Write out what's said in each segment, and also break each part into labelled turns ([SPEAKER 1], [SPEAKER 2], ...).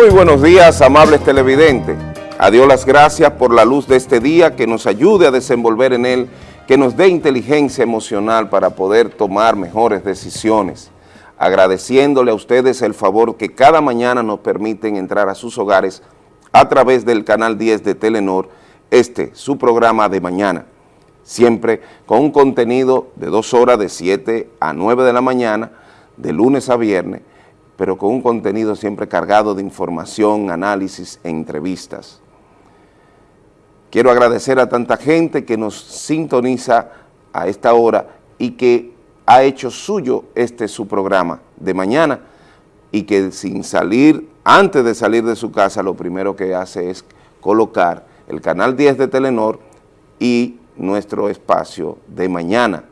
[SPEAKER 1] Muy buenos días, amables televidentes. A Dios las gracias por la luz de este día, que nos ayude a desenvolver en él, que nos dé inteligencia emocional para poder tomar mejores decisiones. Agradeciéndole a ustedes el favor que cada mañana nos permiten entrar a sus hogares a través del canal 10 de Telenor, este, su programa de mañana. Siempre con un contenido de dos horas de 7 a 9 de la mañana, de lunes a viernes, pero con un contenido siempre cargado de información, análisis e entrevistas. Quiero agradecer a tanta gente que nos sintoniza a esta hora y que ha hecho suyo este su programa de mañana y que sin salir, antes de salir de su casa, lo primero que hace es colocar el canal 10 de Telenor y nuestro espacio de mañana.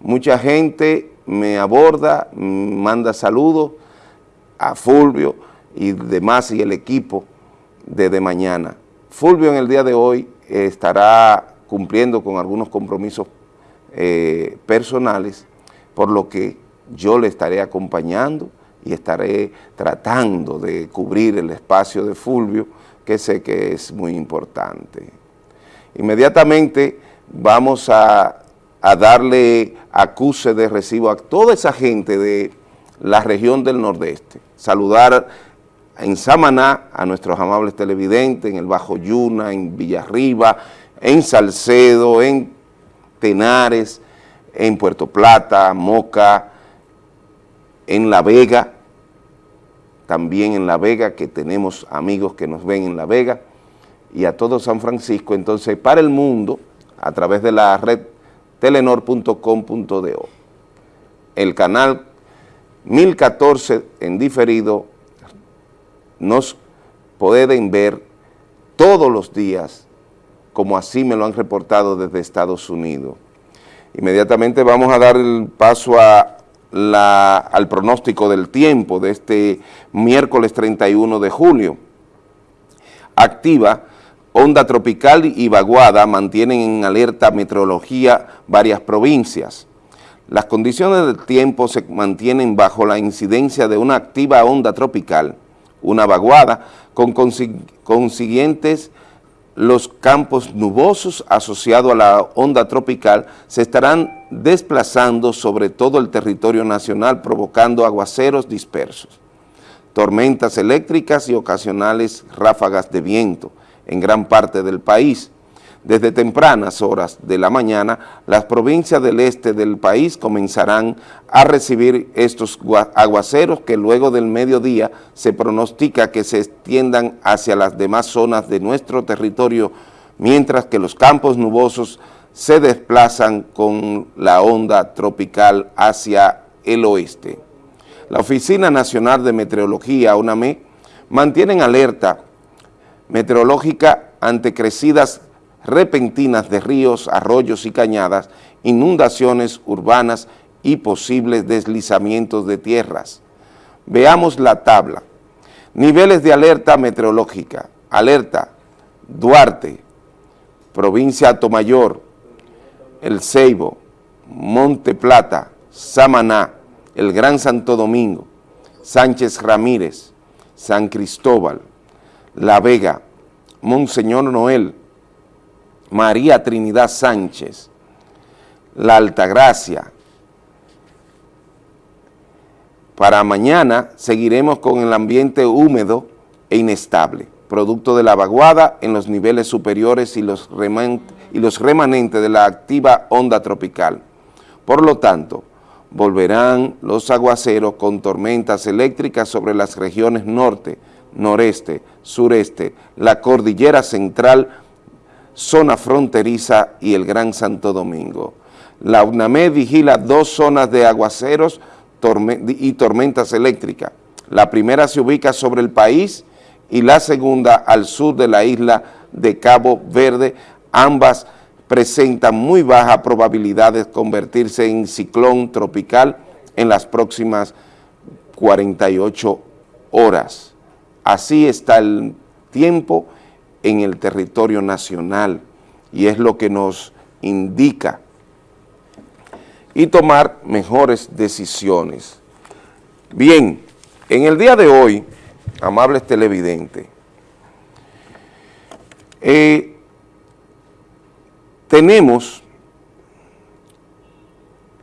[SPEAKER 1] Mucha gente me aborda, manda saludos a Fulvio y demás y el equipo desde mañana. Fulvio en el día de hoy estará cumpliendo con algunos compromisos eh, personales, por lo que yo le estaré acompañando y estaré tratando de cubrir el espacio de Fulvio, que sé que es muy importante. Inmediatamente vamos a a darle acuse de recibo a toda esa gente de la región del Nordeste. Saludar en Samaná a nuestros amables televidentes, en el Bajo Yuna, en Villarriba, en Salcedo, en Tenares, en Puerto Plata, Moca, en La Vega, también en La Vega, que tenemos amigos que nos ven en La Vega, y a todo San Francisco. Entonces, para el mundo, a través de la red telenor.com.do. El canal 1014 en diferido nos pueden ver todos los días, como así me lo han reportado desde Estados Unidos. Inmediatamente vamos a dar el paso a la, al pronóstico del tiempo de este miércoles 31 de julio. Activa Onda tropical y vaguada mantienen en alerta meteorología varias provincias. Las condiciones del tiempo se mantienen bajo la incidencia de una activa onda tropical, una vaguada, con consiguientes los campos nubosos asociados a la onda tropical se estarán desplazando sobre todo el territorio nacional provocando aguaceros dispersos, tormentas eléctricas y ocasionales ráfagas de viento, en gran parte del país. Desde tempranas horas de la mañana, las provincias del este del país comenzarán a recibir estos aguaceros que luego del mediodía se pronostica que se extiendan hacia las demás zonas de nuestro territorio, mientras que los campos nubosos se desplazan con la onda tropical hacia el oeste. La Oficina Nacional de Meteorología, UNAME, mantiene en alerta meteorológica ante crecidas repentinas de ríos, arroyos y cañadas, inundaciones urbanas y posibles deslizamientos de tierras. Veamos la tabla. Niveles de alerta meteorológica. Alerta Duarte, provincia Tomayor, El Ceibo, Monte Plata, Samaná, El Gran Santo Domingo, Sánchez Ramírez, San Cristóbal, la Vega, Monseñor Noel, María Trinidad Sánchez, La Altagracia. Para mañana seguiremos con el ambiente húmedo e inestable, producto de la vaguada en los niveles superiores y los, y los remanentes de la activa onda tropical. Por lo tanto, volverán los aguaceros con tormentas eléctricas sobre las regiones norte, noreste, sureste, la cordillera central, zona fronteriza y el Gran Santo Domingo. La UNAME vigila dos zonas de aguaceros y tormentas eléctricas. La primera se ubica sobre el país y la segunda al sur de la isla de Cabo Verde. Ambas presentan muy baja probabilidad de convertirse en ciclón tropical en las próximas 48 horas. Así está el tiempo en el territorio nacional y es lo que nos indica y tomar mejores decisiones. Bien, en el día de hoy amables televidentes, eh, tenemos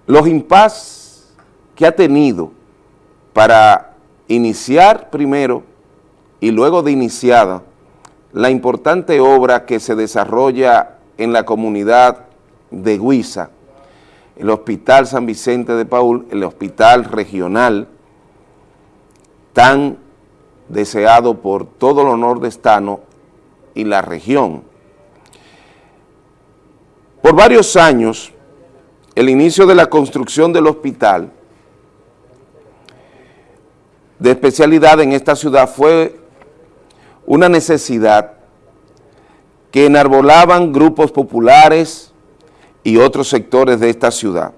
[SPEAKER 1] los impas que ha tenido para iniciar primero y luego de iniciada la importante obra que se desarrolla en la comunidad de Huiza, el Hospital San Vicente de Paul, el hospital regional tan deseado por todo el nordestano y la región. Por varios años, el inicio de la construcción del hospital de especialidad en esta ciudad fue una necesidad que enarbolaban grupos populares y otros sectores de esta ciudad.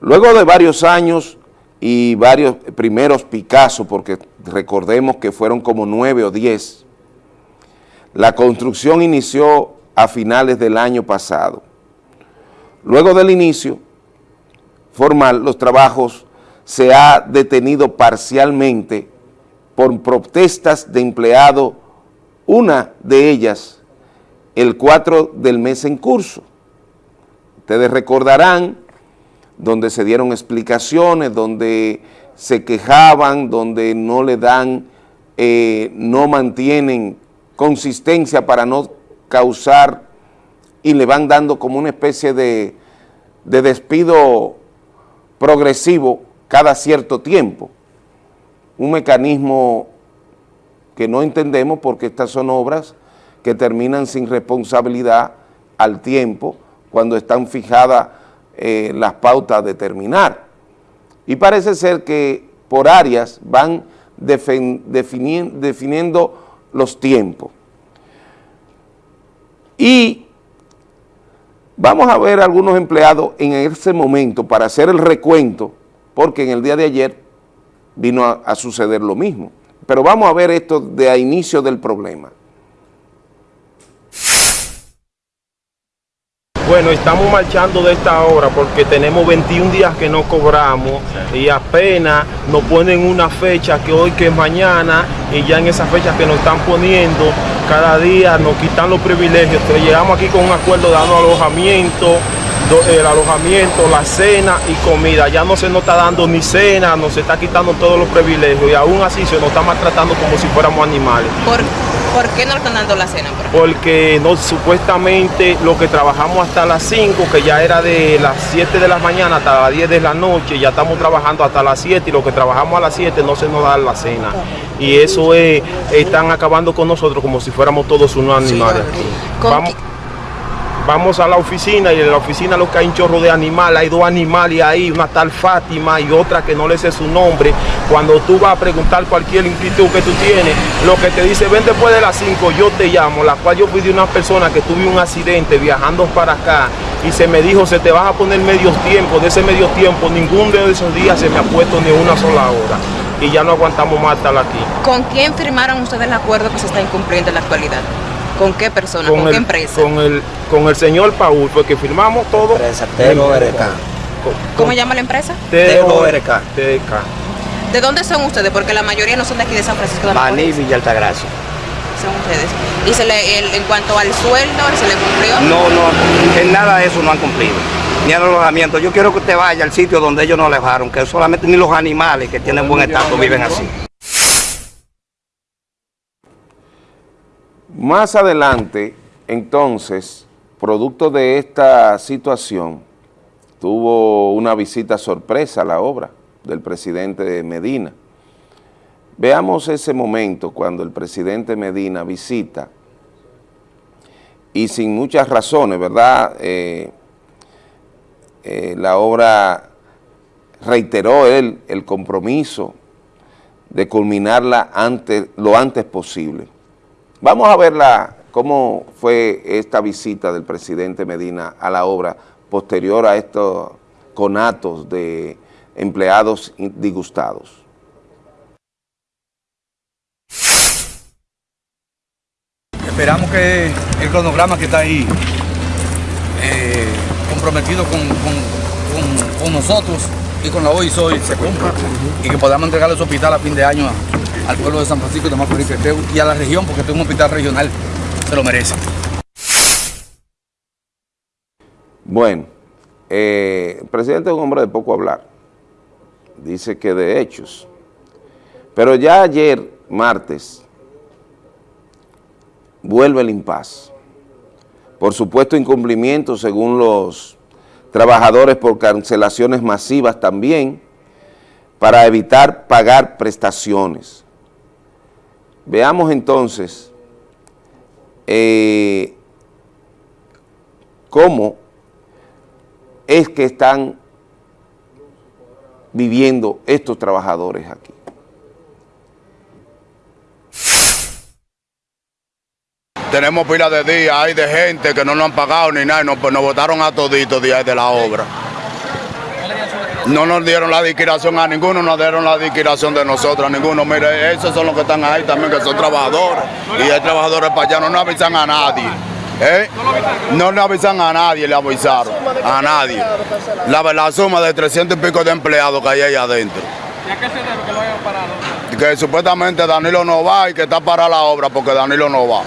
[SPEAKER 1] Luego de varios años y varios primeros Picasso, porque recordemos que fueron como nueve o diez, la construcción inició a finales del año pasado. Luego del inicio formal, los trabajos se ha detenido parcialmente por protestas de empleados, una de ellas el 4 del mes en curso. Ustedes recordarán donde se dieron explicaciones, donde se quejaban, donde no le dan, eh, no mantienen consistencia para no causar y le van dando como una especie de, de despido progresivo cada cierto tiempo. Un mecanismo que no entendemos porque estas son obras que terminan sin responsabilidad al tiempo cuando están fijadas eh, las pautas de terminar. Y parece ser que por áreas van definiendo los tiempos. Y vamos a ver algunos empleados en ese momento para hacer el recuento, porque en el día de ayer vino a, suceder lo mismo. Pero vamos a ver esto de a inicio del problema.
[SPEAKER 2] Bueno, estamos marchando de esta hora porque tenemos 21 días que no cobramos y apenas nos ponen una fecha que hoy que es mañana y ya en esa fecha que nos están poniendo, cada día nos quitan los privilegios. Entonces llegamos aquí con un acuerdo dando alojamiento, el alojamiento, la cena y comida. Ya no se nos está dando ni cena, nos está quitando todos los privilegios y aún así se nos está maltratando como si fuéramos animales.
[SPEAKER 3] ¿Por, ¿por qué no están dando la cena?
[SPEAKER 2] Por Porque no, supuestamente lo que trabajamos hasta las 5, que ya era de las 7 de la mañana hasta las 10 de la noche, ya estamos trabajando hasta las 7 y lo que trabajamos a las 7 no se nos da la cena. Y eso es, están acabando con nosotros como si fuéramos todos unos animales. Vamos, vamos a la oficina y en la oficina lo que hay un chorro de animales, hay dos animales ahí, una tal Fátima y otra que no le sé su nombre. Cuando tú vas a preguntar cualquier inquietud que tú tienes, lo que te dice, ven después de las 5, yo te llamo, la cual yo fui de una persona que tuve un accidente viajando para acá y se me dijo, se te van a poner medios tiempos, de ese medio tiempo, ninguno de esos días se me ha puesto ni una sola hora y ya no aguantamos más estar aquí.
[SPEAKER 3] ¿Con quién firmaron ustedes el acuerdo que se está incumpliendo en la actualidad? ¿Con qué persona? ¿Con,
[SPEAKER 2] el,
[SPEAKER 3] qué empresa?
[SPEAKER 2] Con el, con el señor Paul, porque firmamos todo.
[SPEAKER 4] Empresa TORK.
[SPEAKER 3] ¿Cómo llama la empresa?
[SPEAKER 4] TORK.
[SPEAKER 2] TK.
[SPEAKER 3] ¿De dónde son ustedes? Porque la mayoría no son de aquí de San Francisco de
[SPEAKER 4] Maní,
[SPEAKER 3] Macorís.
[SPEAKER 4] Villa Altagracia.
[SPEAKER 3] Son ustedes. ¿Y se le, el- en cuanto al sueldo, se le cumplió?
[SPEAKER 4] No, no, en nada de eso no han cumplido. Ni al alojamiento. Yo quiero que usted vaya al sitio donde ellos nos dejaron, que solamente ni los animales que tienen buen estado viven así.
[SPEAKER 1] Más adelante, entonces, producto de esta situación, tuvo una visita sorpresa a la obra del presidente Medina. Veamos ese momento cuando el presidente Medina visita y sin muchas razones, ¿verdad? Eh, eh, la obra reiteró él el compromiso de culminarla antes, lo antes posible. Vamos a ver la- cómo fue esta visita del presidente Medina a la obra posterior a estos conatos de empleados disgustados.
[SPEAKER 5] Esperamos que el cronograma que está ahí eh, comprometido con, nosotros y con la OISOI se cumpla y que podamos entregar ese hospital a fin de año al pueblo de San Francisco de Macorís y a la región, porque este es un hospital regional, se lo merece.
[SPEAKER 1] Bueno, eh, el presidente es un hombre de poco hablar. Dice que de hechos. Pero ya ayer, martes, vuelve el impas. Por supuesto, incumplimiento según los trabajadores por cancelaciones masivas también, para evitar pagar prestaciones. Veamos entonces eh, cómo es que están viviendo estos trabajadores aquí.
[SPEAKER 6] Tenemos pila de días, hay de gente que no nos han pagado ni nada, nos, pues, nos votaron a toditos días de la obra. No nos dieron la liquidación a ninguno, nos dieron la liquidación de nosotros, a ninguno. Mire, esos son los que están ahí también, que son trabajadores. Y hay trabajadores para allá, no nos avisan a nadie. ¿eh? No le avisan a nadie, le avisaron. A nadie. La, la suma de 300 y pico de empleados que hay ahí adentro.
[SPEAKER 7] ¿Y a qué se debe que lo hayan parado?
[SPEAKER 6] que supuestamente Danilo no va y que está para la obra porque Danilo no va.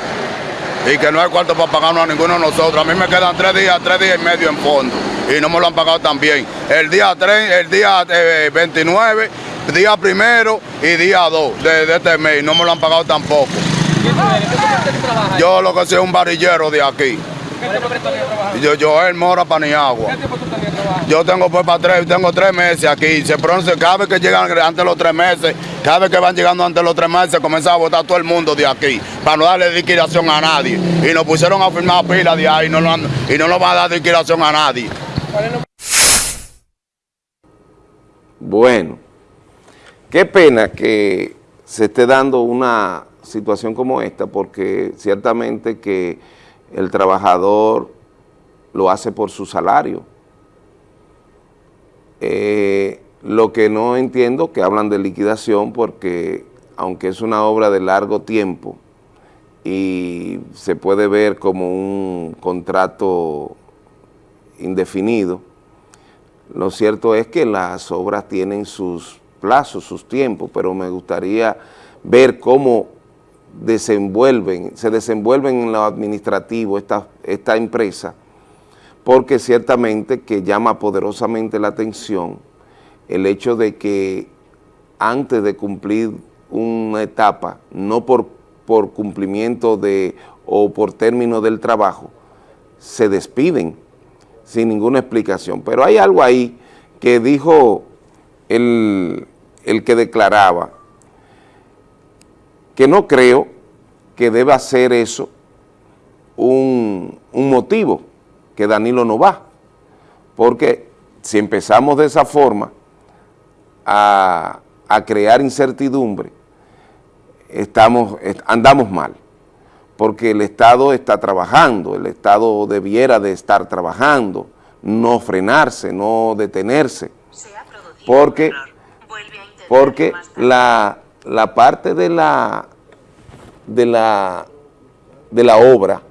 [SPEAKER 6] Y que no hay cuarto para pagarnos a ninguno de nosotros. A mí me quedan tres días, tres días y medio en fondo. Y no me lo han pagado también. El día 3, el día eh, 29, día primero y día 2 de, de este mes. No me lo han pagado tampoco. Yo lo que soy es un varillero de aquí. Yo, yo el Mora Paniagua. Yo tengo pues para tres, tengo tres meses aquí. Se pronuncia, cada vez que llegan antes de los tres meses, cada vez que van llegando antes de los tres meses, comienza a votar todo el mundo de aquí, para no darle liquidación a nadie. Y nos pusieron a firmar pila de ahí no lo han- y no nos va a dar liquidación a nadie.
[SPEAKER 1] Bueno, qué pena que se esté dando una situación como esta, porque ciertamente que el trabajador lo hace por su salario. Eh, lo que no entiendo que hablan de liquidación porque aunque es una obra de largo tiempo y se puede ver como un contrato indefinido, lo cierto es que las obras tienen sus plazos, sus tiempos, pero me gustaría ver cómo se desenvuelven en lo administrativo esta, esta empresa, porque ciertamente que llama poderosamente la atención el hecho de que antes de cumplir una etapa, no por, por cumplimiento de o por término del trabajo, se despiden sin ninguna explicación. Pero hay algo ahí que dijo el, el que declaraba, que no creo que deba ser eso un, un motivo, que Danilo no va, porque si empezamos de esa forma a, a crear incertidumbre, estamos, est- andamos mal, porque el Estado está trabajando, el Estado debiera de estar trabajando, no frenarse, no detenerse, porque, porque la, la parte de la, de la, de la obra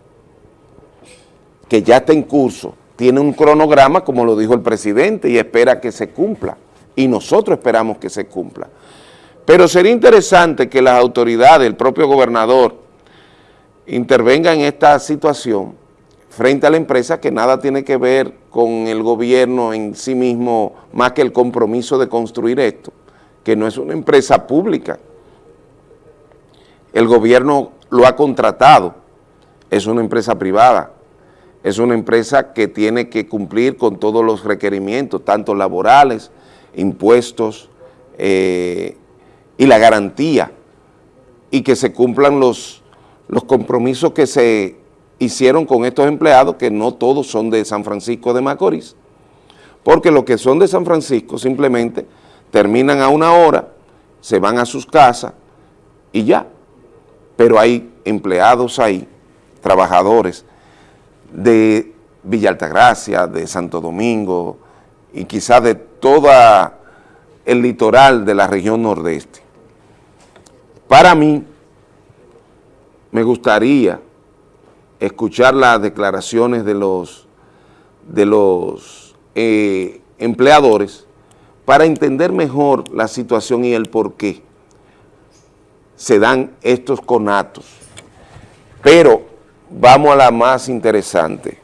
[SPEAKER 1] que ya está en curso, tiene un cronograma, como lo dijo el presidente, y espera que se cumpla, y nosotros esperamos que se cumpla. Pero sería interesante que las autoridades, el propio gobernador, intervengan en esta situación frente a la empresa que nada tiene que ver con el gobierno en sí mismo, más que el compromiso de construir esto, que no es una empresa pública. El gobierno lo ha contratado, es una empresa privada, es una empresa que tiene que cumplir con todos los requerimientos, tanto laborales, impuestos eh, y la garantía, y que se cumplan los, los compromisos que se hicieron con estos empleados, que no todos son de San Francisco de Macorís, porque los que son de San Francisco simplemente terminan a una hora, se van a sus casas y ya, pero hay empleados ahí, trabajadores, de Villa Altagracia, de Santo Domingo y quizás de toda el litoral de la región nordeste. Para mí, me gustaría escuchar las declaraciones de los, de los eh, empleadores para entender mejor la situación y el porqué. se dan estos conatos. Pero vamos a la más interesante.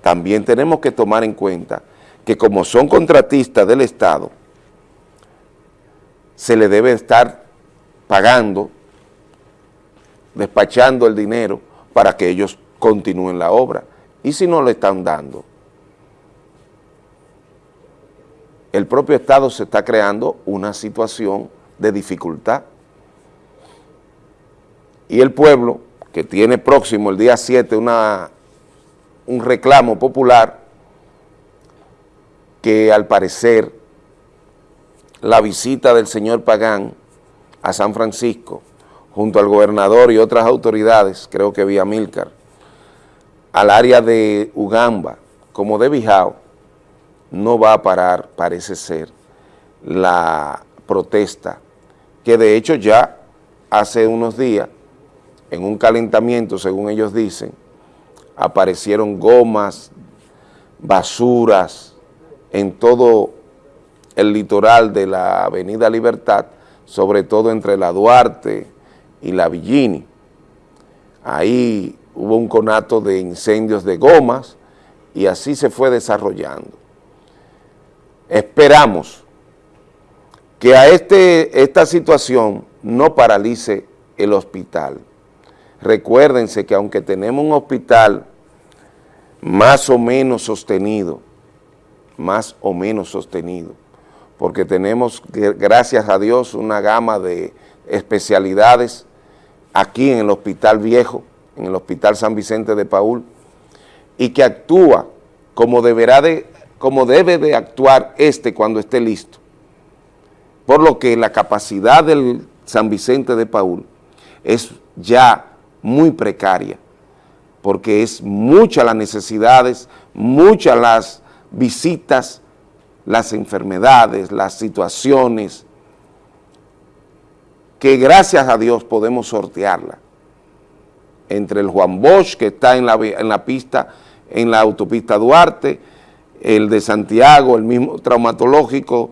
[SPEAKER 1] También tenemos que tomar en cuenta que como son contratistas del Estado, se le debe estar pagando, despachando el dinero para que ellos continúen la obra. Y si no le están dando, el propio Estado se está creando una situación de dificultad. Y el pueblo, que tiene próximo el día 7 una, un reclamo popular, que al parecer la visita del señor Pagán a San Francisco, junto al gobernador y otras autoridades, creo que vía Milcar, al área de Ugamba, como de Bijao, no va a parar, parece ser, la protesta, que de hecho ya hace unos días, en un calentamiento, según ellos dicen, aparecieron gomas, basuras, en todo el litoral de la avenida Libertad, sobre todo entre la Duarte y la Villini. Ahí hubo un conato de incendios de gomas y así se fue desarrollando. Esperamos que a este, esta situación no paralice el hospital. Recuérdense que aunque tenemos un hospital más o menos sostenido, más o menos sostenido, porque tenemos, gracias a Dios, una gama de especialidades aquí en el Hospital Viejo, en el Hospital San Vicente de Paul, y que actúa como, deberá de, como debe de actuar este cuando esté listo. Por lo que la capacidad del San Vicente de Paul es ya muy precaria, porque es muchas las necesidades, muchas las visitas, las enfermedades, las situaciones, que gracias a Dios podemos sortearla entre el Juan Bosch, que está en la, en la pista, en la autopista Duarte, el de Santiago, el mismo traumatológico,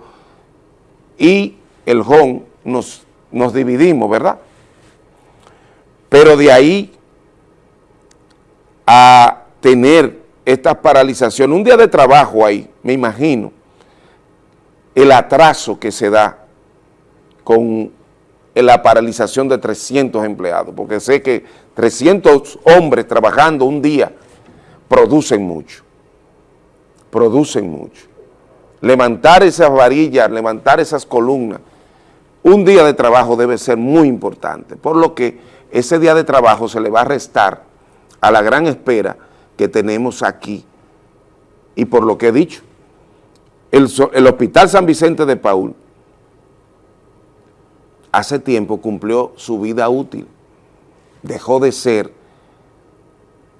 [SPEAKER 1] y el JON, nos, nos dividimos, ¿verdad? Pero de ahí a tener esta paralización, un día de trabajo ahí, me imagino, el atraso que se da con la paralización de 300 empleados, porque sé que 300 hombres trabajando un día producen mucho, producen mucho. Levantar esas varillas, levantar esas columnas, un día de trabajo debe ser muy importante, por lo que ese día de trabajo se le va a restar a la gran espera que tenemos aquí y por lo que he dicho, el, el Hospital San Vicente de Paul hace tiempo cumplió su vida útil, dejó de ser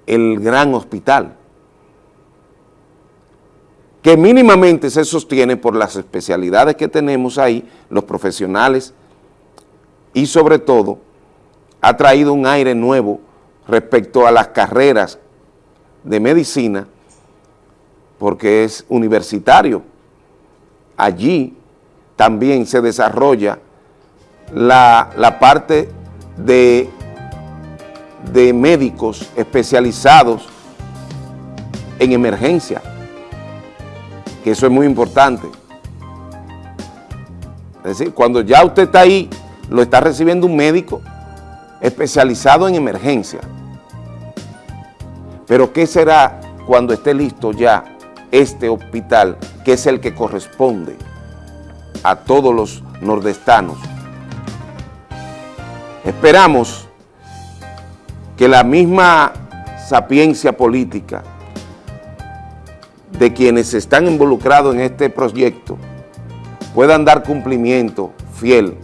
[SPEAKER 1] el gran hospital, que mínimamente se sostiene por las especialidades que tenemos ahí, los profesionales, y sobre todo ha traído un aire nuevo respecto a las carreras de medicina, porque es universitario. Allí también se desarrolla la, parte de de médicos especializados en emergencia, que eso es muy importante. Es decir, cuando ya usted está ahí, lo está recibiendo un médico especializado en emergencia. Pero ¿qué será cuando esté listo ya este hospital, que es el que corresponde a todos los nordestanos? Esperamos que la misma sapiencia política de quienes están involucrados en este proyecto puedan dar cumplimiento fiel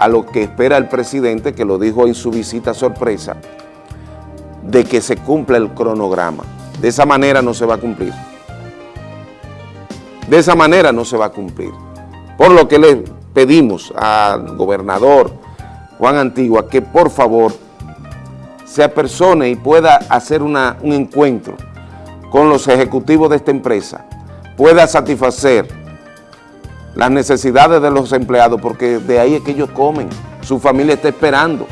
[SPEAKER 1] a lo que espera el presidente, que lo dijo en su visita sorpresa, de que se cumpla el cronograma. De esa manera no se va a cumplir. De esa manera no se va a cumplir. Por lo que le pedimos al gobernador Juan Antigua que por favor se apersone y pueda hacer un encuentro con los ejecutivos de esta empresa, pueda satisfacer las necesidades de los empleados, porque de ahí es que ellos comen, su familia está esperando.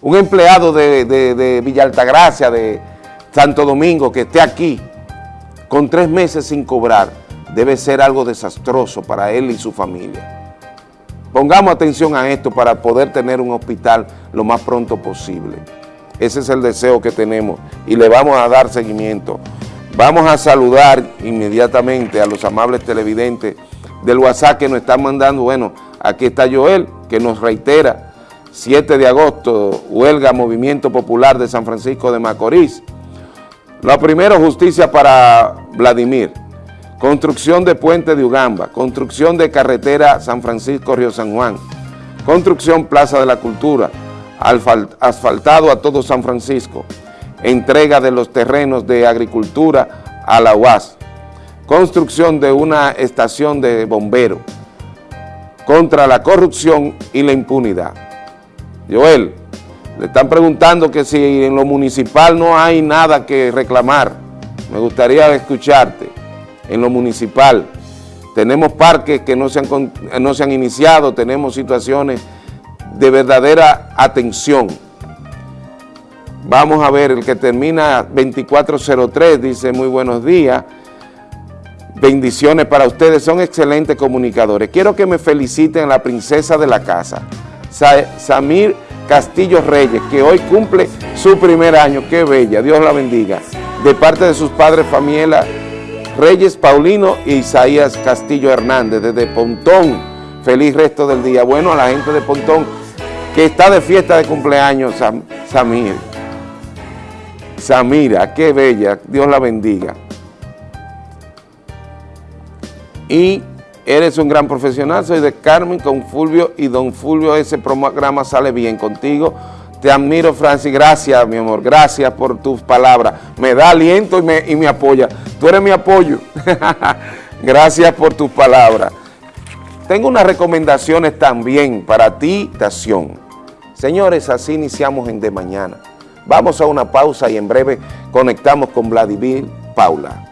[SPEAKER 1] Un empleado de, de, de Altagracia, de Santo Domingo, que esté aquí con tres meses sin cobrar, debe ser algo desastroso para él y su familia. Pongamos atención a esto para poder tener un hospital lo más pronto posible. Ese es el deseo que tenemos y le vamos a dar seguimiento. Vamos a saludar inmediatamente a los amables televidentes del WhatsApp que nos están mandando. Bueno, aquí está Joel, que nos reitera, 7 de agosto, huelga Movimiento Popular de San Francisco de Macorís. Lo primero, justicia para Vladimir. Construcción de puente de Ugamba, construcción de carretera San Francisco-Río San Juan, construcción Plaza de la Cultura, asfaltado a todo San Francisco, entrega de los terrenos de agricultura a la UAS, construcción de una estación de bomberos, contra la corrupción y la impunidad. Joel, le están preguntando que si en lo municipal no hay nada que reclamar. Me gustaría escucharte. En lo municipal tenemos parques que no se han, no se han iniciado, tenemos situaciones de verdadera atención. Vamos a ver, el que termina 2403 dice muy buenos días, bendiciones para ustedes, son excelentes comunicadores. Quiero que me feliciten a la princesa de la casa, Samir Castillo Reyes, que hoy cumple su primer año, qué bella, Dios la bendiga, de parte de sus padres Famiela Reyes Paulino y Isaías Castillo Hernández, desde Pontón, feliz resto del día. Bueno, a la gente de Pontón, que está de fiesta de cumpleaños, Samir. Samira, qué bella, Dios la bendiga. Y Eres un gran profesional, soy de Carmen con Fulvio y don Fulvio, ese programa sale bien contigo. Te admiro, Francis, gracias, mi amor, gracias por tus palabras. Me da aliento y me, apoya. Tú eres mi apoyo. gracias por tus palabras. Tengo unas recomendaciones también para ti, Tación. Señores, así iniciamos en De Mañana. Vamos a una pausa y en breve conectamos con Vladimir Paula.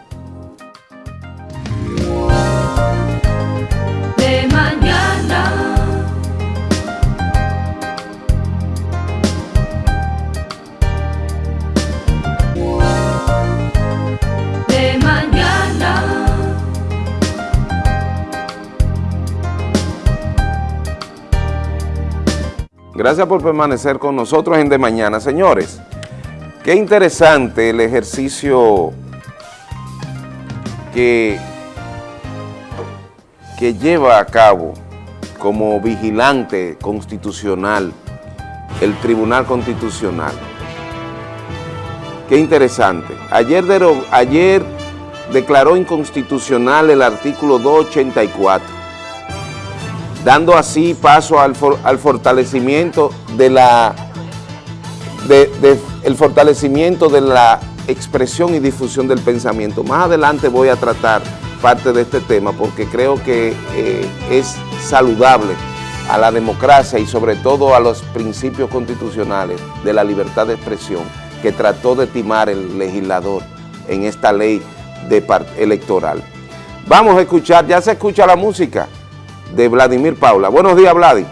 [SPEAKER 1] Gracias por permanecer con nosotros en De Mañana. Señores, qué interesante el ejercicio que, que lleva a cabo como vigilante constitucional el Tribunal Constitucional. Qué interesante. Ayer, ayer declaró inconstitucional el artículo 284 dando así paso al, fortalecimiento de la el fortalecimiento de la expresión y difusión del pensamiento. Más adelante voy a tratar parte de este tema porque creo que eh, es saludable a la democracia y sobre todo a los principios constitucionales de la libertad de expresión que trató de timar el legislador en esta ley de electoral. Vamos a escuchar, ya se escucha la música de Vladimir Paula. Buenos días, Vladi.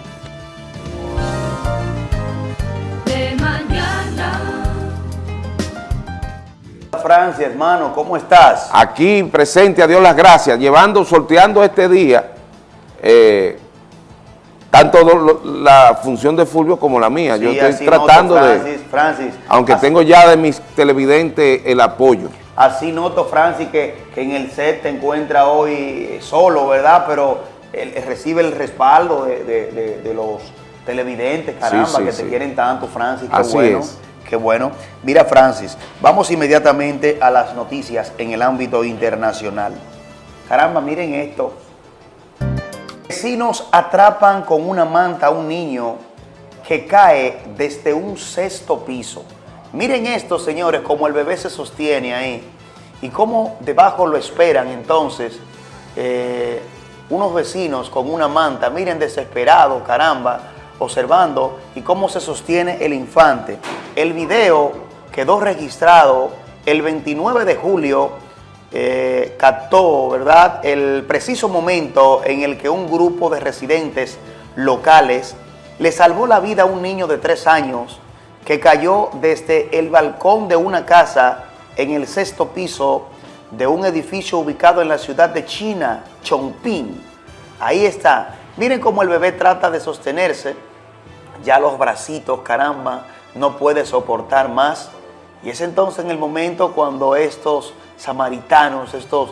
[SPEAKER 8] Francia, hermano, ¿cómo estás?
[SPEAKER 1] Aquí presente, a Dios las gracias, llevando, sorteando este día, eh, tanto la función de Fulvio como la mía. Yo estoy tratando de,
[SPEAKER 8] Francis,
[SPEAKER 1] aunque tengo ya de mis televidentes el apoyo.
[SPEAKER 8] Así noto, Francis, que, que en el set te encuentra hoy solo, ¿verdad? Pero recibe el respaldo de, los televidentes, caramba, que te quieren tanto, Francis, qué bueno. Qué bueno. Mira, Francis, vamos inmediatamente a las noticias en el ámbito internacional. Caramba, miren esto. Vecinos atrapan con una manta a un niño que cae desde un sexto piso. Miren esto, señores, cómo el bebé se sostiene ahí y cómo debajo lo esperan entonces eh, unos vecinos con una manta, miren desesperado, caramba, observando y cómo se sostiene el infante. El video quedó registrado el 29 de julio, eh, captó, ¿verdad?, el preciso momento en el que un grupo de residentes locales le salvó la vida a un niño de tres años que cayó desde el balcón de una casa en el sexto piso de un edificio ubicado en la ciudad de China, Chongping. Ahí está. Miren cómo el bebé trata de sostenerse. Ya los bracitos, caramba, no puede soportar más. Y es entonces en el momento cuando estos samaritanos, estos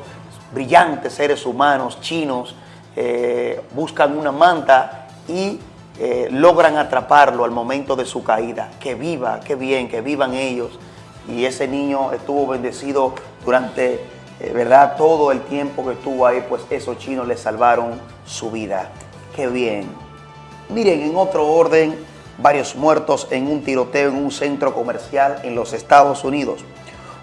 [SPEAKER 8] brillantes seres humanos chinos, eh, buscan una manta y eh, logran atraparlo al momento de su caída. Que viva, qué bien, que vivan ellos. Y ese niño estuvo bendecido durante, eh, ¿verdad? Todo el tiempo que estuvo ahí, pues esos chinos le salvaron su vida. Qué bien. Miren, en otro orden, varios muertos en un tiroteo en un centro comercial en los Estados Unidos.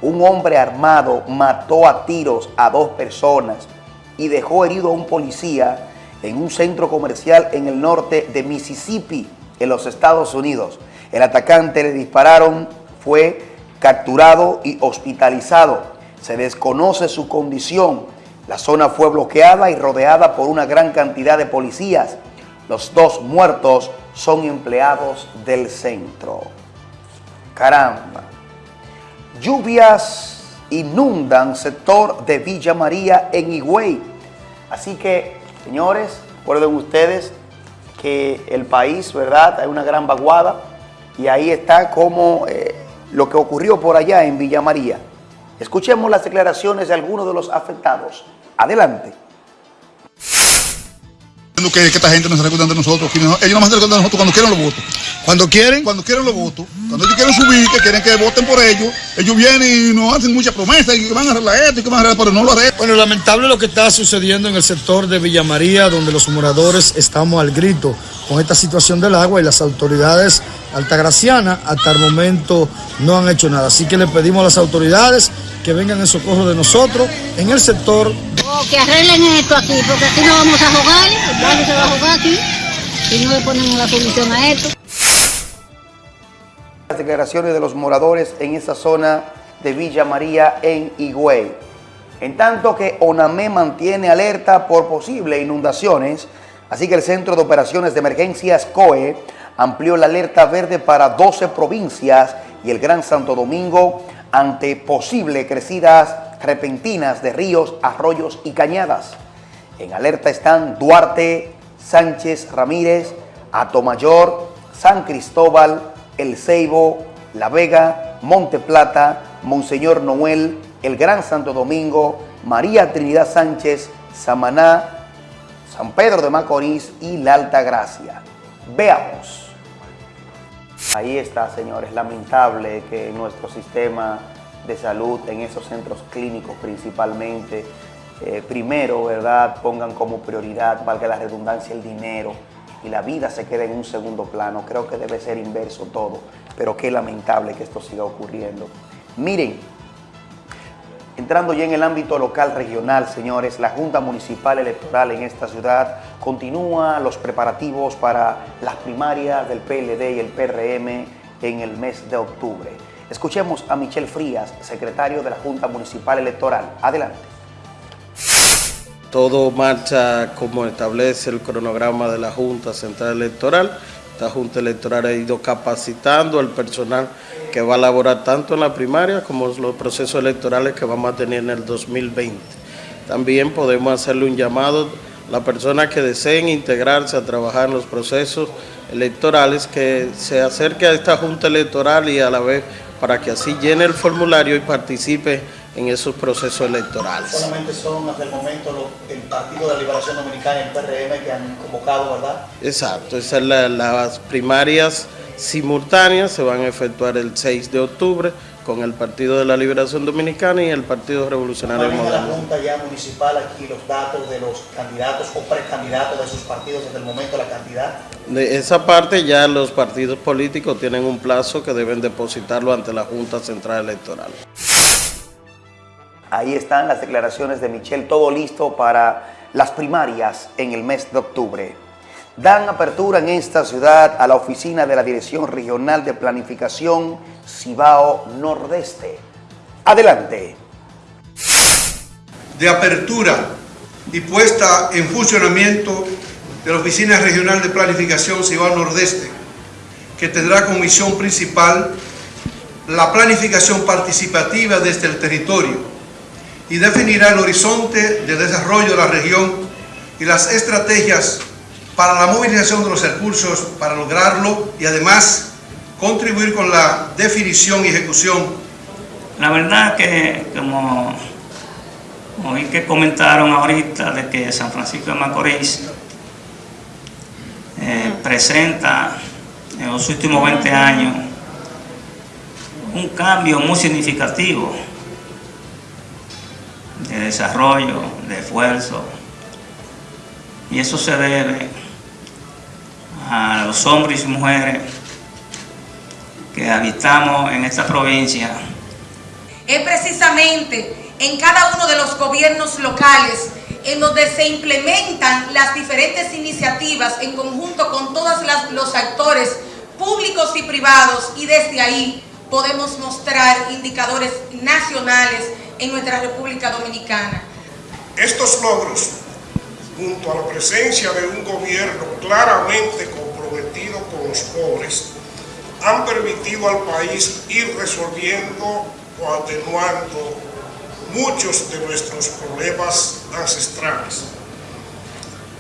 [SPEAKER 8] Un hombre armado mató a tiros a dos personas y dejó herido a un policía en un centro comercial en el norte de Mississippi, en los Estados Unidos. El atacante le dispararon, fue capturado y hospitalizado. Se desconoce su condición. La zona fue bloqueada y rodeada por una gran cantidad de policías. Los dos muertos son empleados del centro. Caramba. Lluvias inundan sector de Villa María en Higüey. Así que, señores, recuerden ustedes que el país, ¿verdad? Hay una gran vaguada y ahí está como eh, lo que ocurrió por allá en Villa María. Escuchemos las declaraciones de algunos de los afectados. Adelante.
[SPEAKER 9] Que, que esta gente no se recuerdan de nosotros. que no- ellos no se recuerdan de nosotros cuando quieren los votos. Cuando quieren, cuando quieren los votos. Cuando ellos quieren subir, que quieren que voten por ellos, ellos vienen y nos hacen muchas promesas y que van a arreglar esto y que van a arreglar, pero no lo arreglan.
[SPEAKER 10] Bueno, lamentable lo que está sucediendo en el sector de Villa María, donde los moradores estamos al grito con esta situación del agua y las autoridades altagracianas hasta el momento no han hecho nada. Así que le pedimos a las autoridades que vengan en socorro de nosotros en el sector
[SPEAKER 11] O que arreglen esto aquí, porque aquí no vamos a jugar, el barrio se va a jugar aquí, si no le ponemos la solución a esto.
[SPEAKER 8] Las declaraciones de los moradores en esa zona de Villa María en Higüey. En tanto que ONAME mantiene alerta por posibles inundaciones, así que el Centro de Operaciones de Emergencias COE amplió la alerta verde para 12 provincias y el Gran Santo Domingo ante posibles crecidas repentinas de ríos, arroyos y cañadas. En alerta están Duarte, Sánchez Ramírez, Atomayor, San Cristóbal, El Ceibo, La Vega, Monte Plata, Monseñor Noel, El Gran Santo Domingo, María Trinidad Sánchez, Samaná, San Pedro de Macorís y La Alta Gracia. Veamos. Ahí está, señores, lamentable que nuestro sistema de salud, en esos centros clínicos principalmente, eh, primero, ¿verdad?, pongan como prioridad, valga la redundancia, el dinero y la vida se quede en un segundo plano. Creo que debe ser inverso todo, pero qué lamentable que esto siga ocurriendo. Miren, Entrando ya en el ámbito local regional, señores, la Junta Municipal Electoral en esta ciudad continúa los preparativos para las primarias del PLD y el PRM en el mes de octubre. Escuchemos a Michel Frías, secretario de la Junta Municipal Electoral. Adelante.
[SPEAKER 12] Todo marcha como establece el cronograma de la Junta Central Electoral. Esta Junta Electoral ha ido capacitando al personal que va a laborar tanto en la primaria como en los procesos electorales que vamos a tener en el 2020. También podemos hacerle un llamado a las personas que deseen integrarse a trabajar en los procesos electorales, que se acerque a esta Junta Electoral y a la vez para que así llene el formulario y participe en esos procesos electorales.
[SPEAKER 8] Solamente son hasta el momento el Partido de la Liberación Dominicana y el PRM que han convocado, ¿verdad?
[SPEAKER 12] Exacto, esas son la- las primarias simultáneas, se van a efectuar el 6 de octubre con el Partido de la Liberación Dominicana y el Partido Revolucionario Moderno.
[SPEAKER 8] Junta ya municipal aquí los datos de los candidatos o precandidatos de sus partidos desde el momento de la cantidad.
[SPEAKER 12] De esa parte ya los partidos políticos tienen un plazo que deben depositarlo ante la Junta Central Electoral.
[SPEAKER 8] Ahí están las declaraciones de Michelle, todo listo para las primarias en el mes de octubre. Dan apertura en esta ciudad a la oficina de la Dirección Regional de Planificación Cibao Nordeste. Adelante.
[SPEAKER 13] de apertura y puesta en funcionamiento de la Oficina Regional de Planificación Cibao Nordeste, que tendrá como misión principal la planificación participativa desde el territorio y definirá el horizonte de desarrollo de la región y las estrategias para la movilización de los recursos para lograrlo y además contribuir con la definición y ejecución.
[SPEAKER 14] La verdad que como oí que comentaron ahorita de que San Francisco de Macorís eh, presenta en los últimos 20 años un cambio muy significativo de desarrollo, de esfuerzo, y eso se debe a los hombres y mujeres que habitamos en esta provincia.
[SPEAKER 15] Es precisamente en cada uno de los gobiernos locales en donde se implementan las diferentes iniciativas en conjunto con todos los actores públicos y privados y desde ahí podemos mostrar indicadores nacionales en nuestra República Dominicana.
[SPEAKER 16] Estos logros, junto a la presencia de un gobierno claramente comprometido con los pobres, han permitido al país ir resolviendo o atenuando muchos de nuestros problemas ancestrales.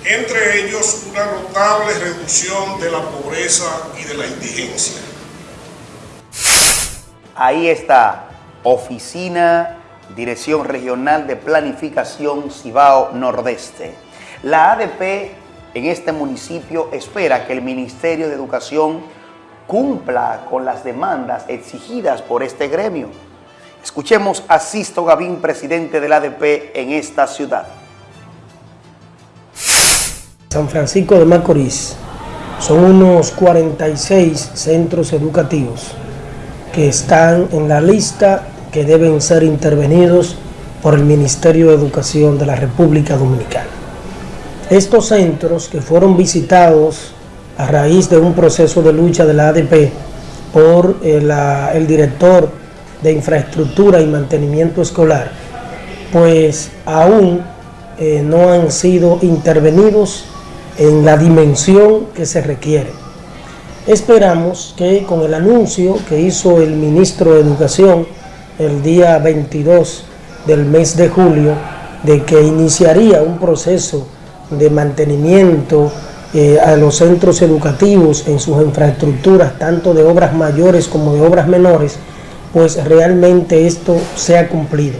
[SPEAKER 16] Entre ellos, una notable reducción de la pobreza y de la indigencia.
[SPEAKER 8] Ahí está, Oficina Dirección Regional de Planificación Cibao Nordeste. La ADP en este municipio espera que el Ministerio de Educación cumpla con las demandas exigidas por este gremio. Escuchemos a Sisto Gavín, presidente del ADP en esta ciudad.
[SPEAKER 17] San Francisco de Macorís son unos 46 centros educativos que están en la lista que deben ser intervenidos por el Ministerio de Educación de la República Dominicana. Estos centros que fueron visitados a raíz de un proceso de lucha de la ADP por el, el director de infraestructura y mantenimiento escolar, pues aún eh, no han sido intervenidos en la dimensión que se requiere. Esperamos que con el anuncio que hizo el ministro de Educación el día 22 del mes de julio, de que iniciaría un proceso de mantenimiento eh, a los centros educativos en sus infraestructuras, tanto de obras mayores como de obras menores, pues realmente esto sea cumplido.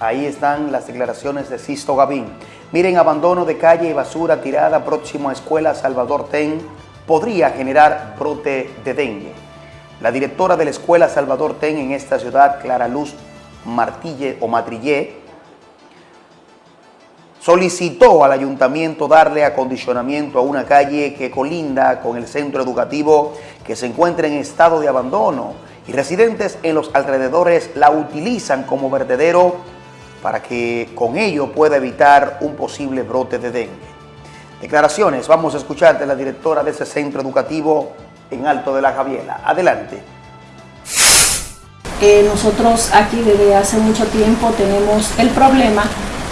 [SPEAKER 8] Ahí están las declaraciones de Sisto Gavín. Miren, abandono de calle y basura tirada próximo a Escuela Salvador Ten podría generar brote de dengue. La directora de la Escuela Salvador Ten en esta ciudad, Clara Luz Martille o Matrillé, solicitó al ayuntamiento darle acondicionamiento a una calle que colinda con el centro educativo que se encuentra en estado de abandono y residentes en los alrededores la utilizan como vertedero para que con ello pueda evitar un posible brote de dengue. Declaraciones, vamos a escuchar de la directora de ese centro educativo en Alto de la Javiela. Adelante.
[SPEAKER 18] Eh, nosotros aquí desde hace mucho tiempo tenemos el problema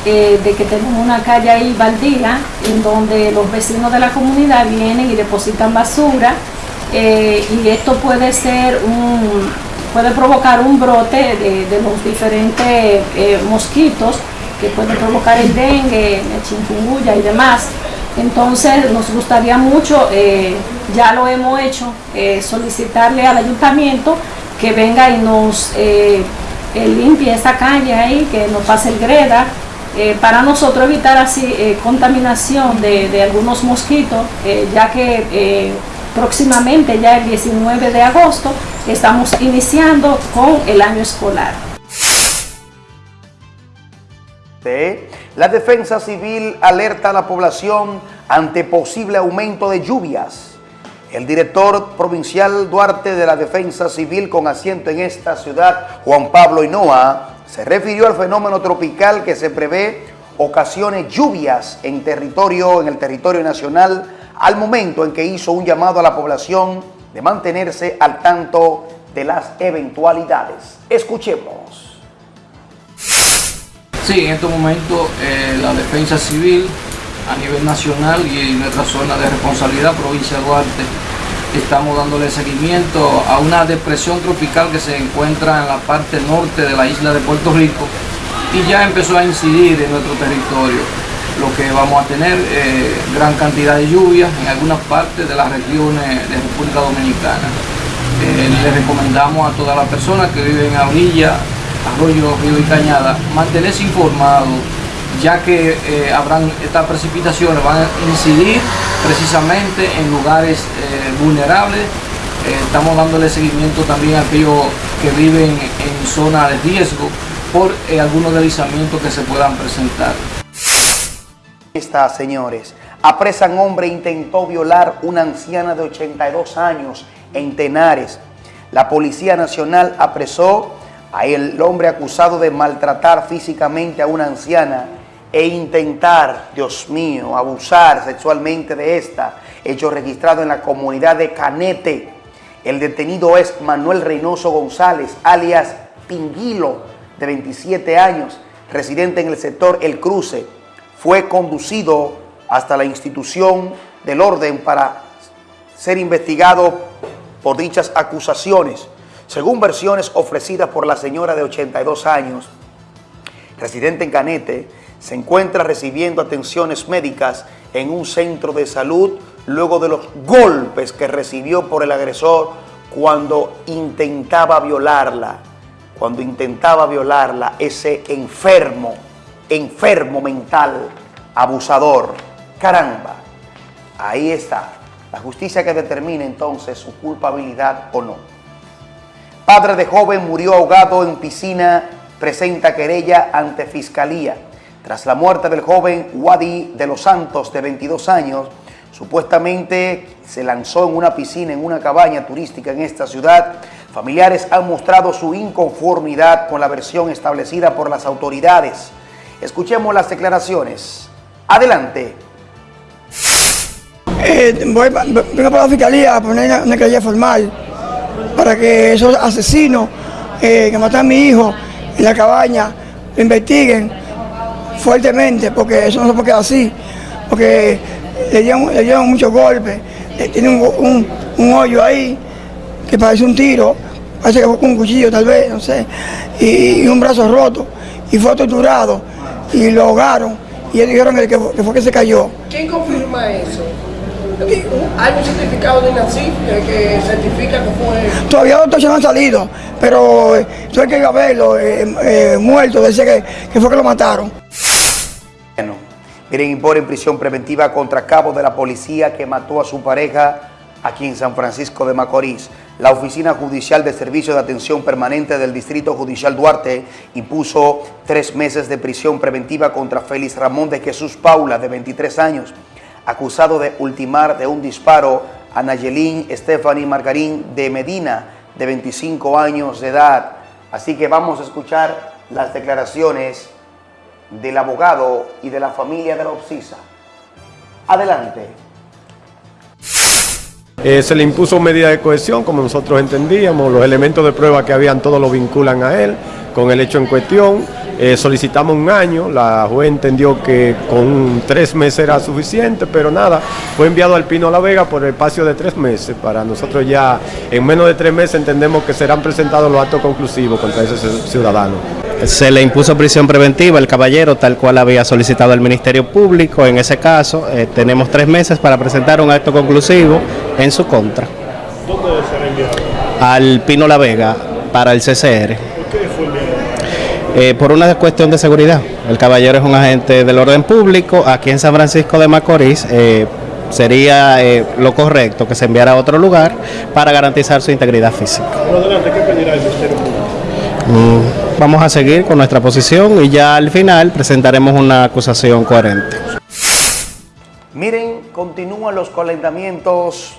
[SPEAKER 18] eh, de que tenemos una calle ahí baldía en donde los vecinos de la comunidad vienen y depositan basura eh, y esto puede ser un puede provocar un brote de, los diferentes eh, mosquitos que pueden provocar el dengue, el chikungunya y demás. Entonces nos gustaría mucho, ya lo hemos hecho, solicitarle al ayuntamiento que venga y nos limpie esta calle ahí, que nos pase el greda, eh, para nosotros evitar así eh, contaminación de, algunos mosquitos, eh, ya que próximamente, ya el 19 de agosto, estamos iniciando con el año escolar.
[SPEAKER 8] La Defensa Civil alerta a la población ante posible aumento de lluvias. El director provincial Duarte de la Defensa Civil con asiento en esta ciudad, Juan Pablo Hinoa, se refirió al fenómeno tropical que se prevé ocasiones lluvias en, territorio, en el territorio nacional al momento en que hizo un llamado a la población de mantenerse al tanto de las eventualidades. Escuchemos.
[SPEAKER 5] Sí, en estos momentos eh, la defensa civil
[SPEAKER 19] a nivel nacional y en nuestra zona de responsabilidad, provincia de Duarte, estamos dándole seguimiento a una depresión tropical que se encuentra en la parte norte de la isla de Puerto Rico y ya empezó a incidir en nuestro territorio, lo que vamos a tener eh, gran cantidad de lluvias en algunas partes de las regiones de República Dominicana. Eh, le recomendamos a todas las personas que viven a orilla, arroyo, río y cañada, mantenerse informados ya que eh, habrán estas precipitaciones, van a incidir precisamente en lugares eh, vulnerables. Eh, estamos dándole seguimiento también a aquellos que viven en zona de riesgo por algunos deslizamientos que se puedan presentar.
[SPEAKER 8] Está, señores. Apresan hombre intentó violar una anciana de 82 años en Tenares. La Policía Nacional apresó a el hombre acusado de maltratar físicamente a una anciana e intentar, Dios mío, abusar sexualmente de esta, hecho registrado en la comunidad de Canete. El detenido es Manuel Reynoso González, alias Pinguilo, de 27 años, residente en el sector El Cruce. Fue conducido hasta la institución del orden para ser investigado por dichas acusaciones. Según versiones ofrecidas por la señora de 82 años, residente en Canete, se encuentra recibiendo atenciones médicas en un centro de salud luego de los golpes que recibió por el agresor cuando intentaba violarla, cuando intentaba violarla ese enfermo, enfermo mental, abusador. Caramba, ahí está, la justicia que determina entonces su culpabilidad o no. Padre de joven murió ahogado en piscina, presenta querella ante fiscalía. Tras la muerte del joven Wadi de los Santos, de 22 años, supuestamente se lanzó en una piscina en una cabaña turística en esta ciudad. Familiares han mostrado su inconformidad con la versión establecida por las autoridades. Escuchemos las declaraciones. Adelante.
[SPEAKER 20] Eh, voy, vengo para la fiscalía a poner una, una formal para que esos asesinos eh, que matan a mi hijo en la cabaña investiguen fuertemente, porque eso no se puede quedar así, porque le dieron, le dieron muchos golpes, eh, tiene un, un- un hoyo ahí que parece un tiro, parece que fue con un cuchillo tal vez, no sé, y, y un brazo roto, y fue torturado, y lo ahogaron, y ellos dijeron que, que fue- que se cayó.
[SPEAKER 7] ¿Quién confirma eso? ¿Hay un certificado de INACIF que, que certifica que fue...
[SPEAKER 20] Todavía los doctores no han salido, pero eh, yo que iba a verlo, eh, eh, muerto, decía que, que fue que lo mataron.
[SPEAKER 8] Miren, imponen prisión preventiva contra cabo de la policía que mató a su pareja aquí en San Francisco de Macorís. La Oficina Judicial de Servicio de Atención Permanente del Distrito Judicial Duarte impuso tres meses de prisión preventiva contra Félix Ramón de Jesús Paula, de 23 años, acusado de ultimar de un disparo a Nayelín Stephanie Margarín de Medina, de 25 años de edad. Así que vamos a escuchar las declaraciones del abogado y de la familia de la Obsisa. Adelante.
[SPEAKER 21] Eh, se le impuso medida de cohesión, como nosotros entendíamos, los elementos de prueba que habían todos lo vinculan a él con el hecho en cuestión. Eh, solicitamos un año, la juez entendió que con tres meses era suficiente, pero nada, fue enviado al Pino La Vega por el espacio de tres meses. Para nosotros ya en menos de tres meses entendemos que serán presentados los actos conclusivos contra ese ciudadano.
[SPEAKER 22] Se le impuso prisión preventiva al caballero, tal cual había solicitado el Ministerio Público. En ese caso, eh, tenemos tres meses para presentar un acto conclusivo en su contra.
[SPEAKER 21] ¿Dónde será enviado?
[SPEAKER 22] Al Pino La Vega para el CCR.
[SPEAKER 21] ¿Por qué fue enviado?
[SPEAKER 22] Eh, por una cuestión de seguridad. El caballero es un agente del orden público. Aquí en San Francisco de Macorís eh, sería eh, lo correcto que se enviara a otro lugar para garantizar su integridad física.
[SPEAKER 21] Bueno, adelante, ¿qué pedirá el Ministerio Público?
[SPEAKER 22] Mm, Vamos a seguir con nuestra posición y ya al final presentaremos una acusación coherente.
[SPEAKER 8] Miren, continúan los calentamientos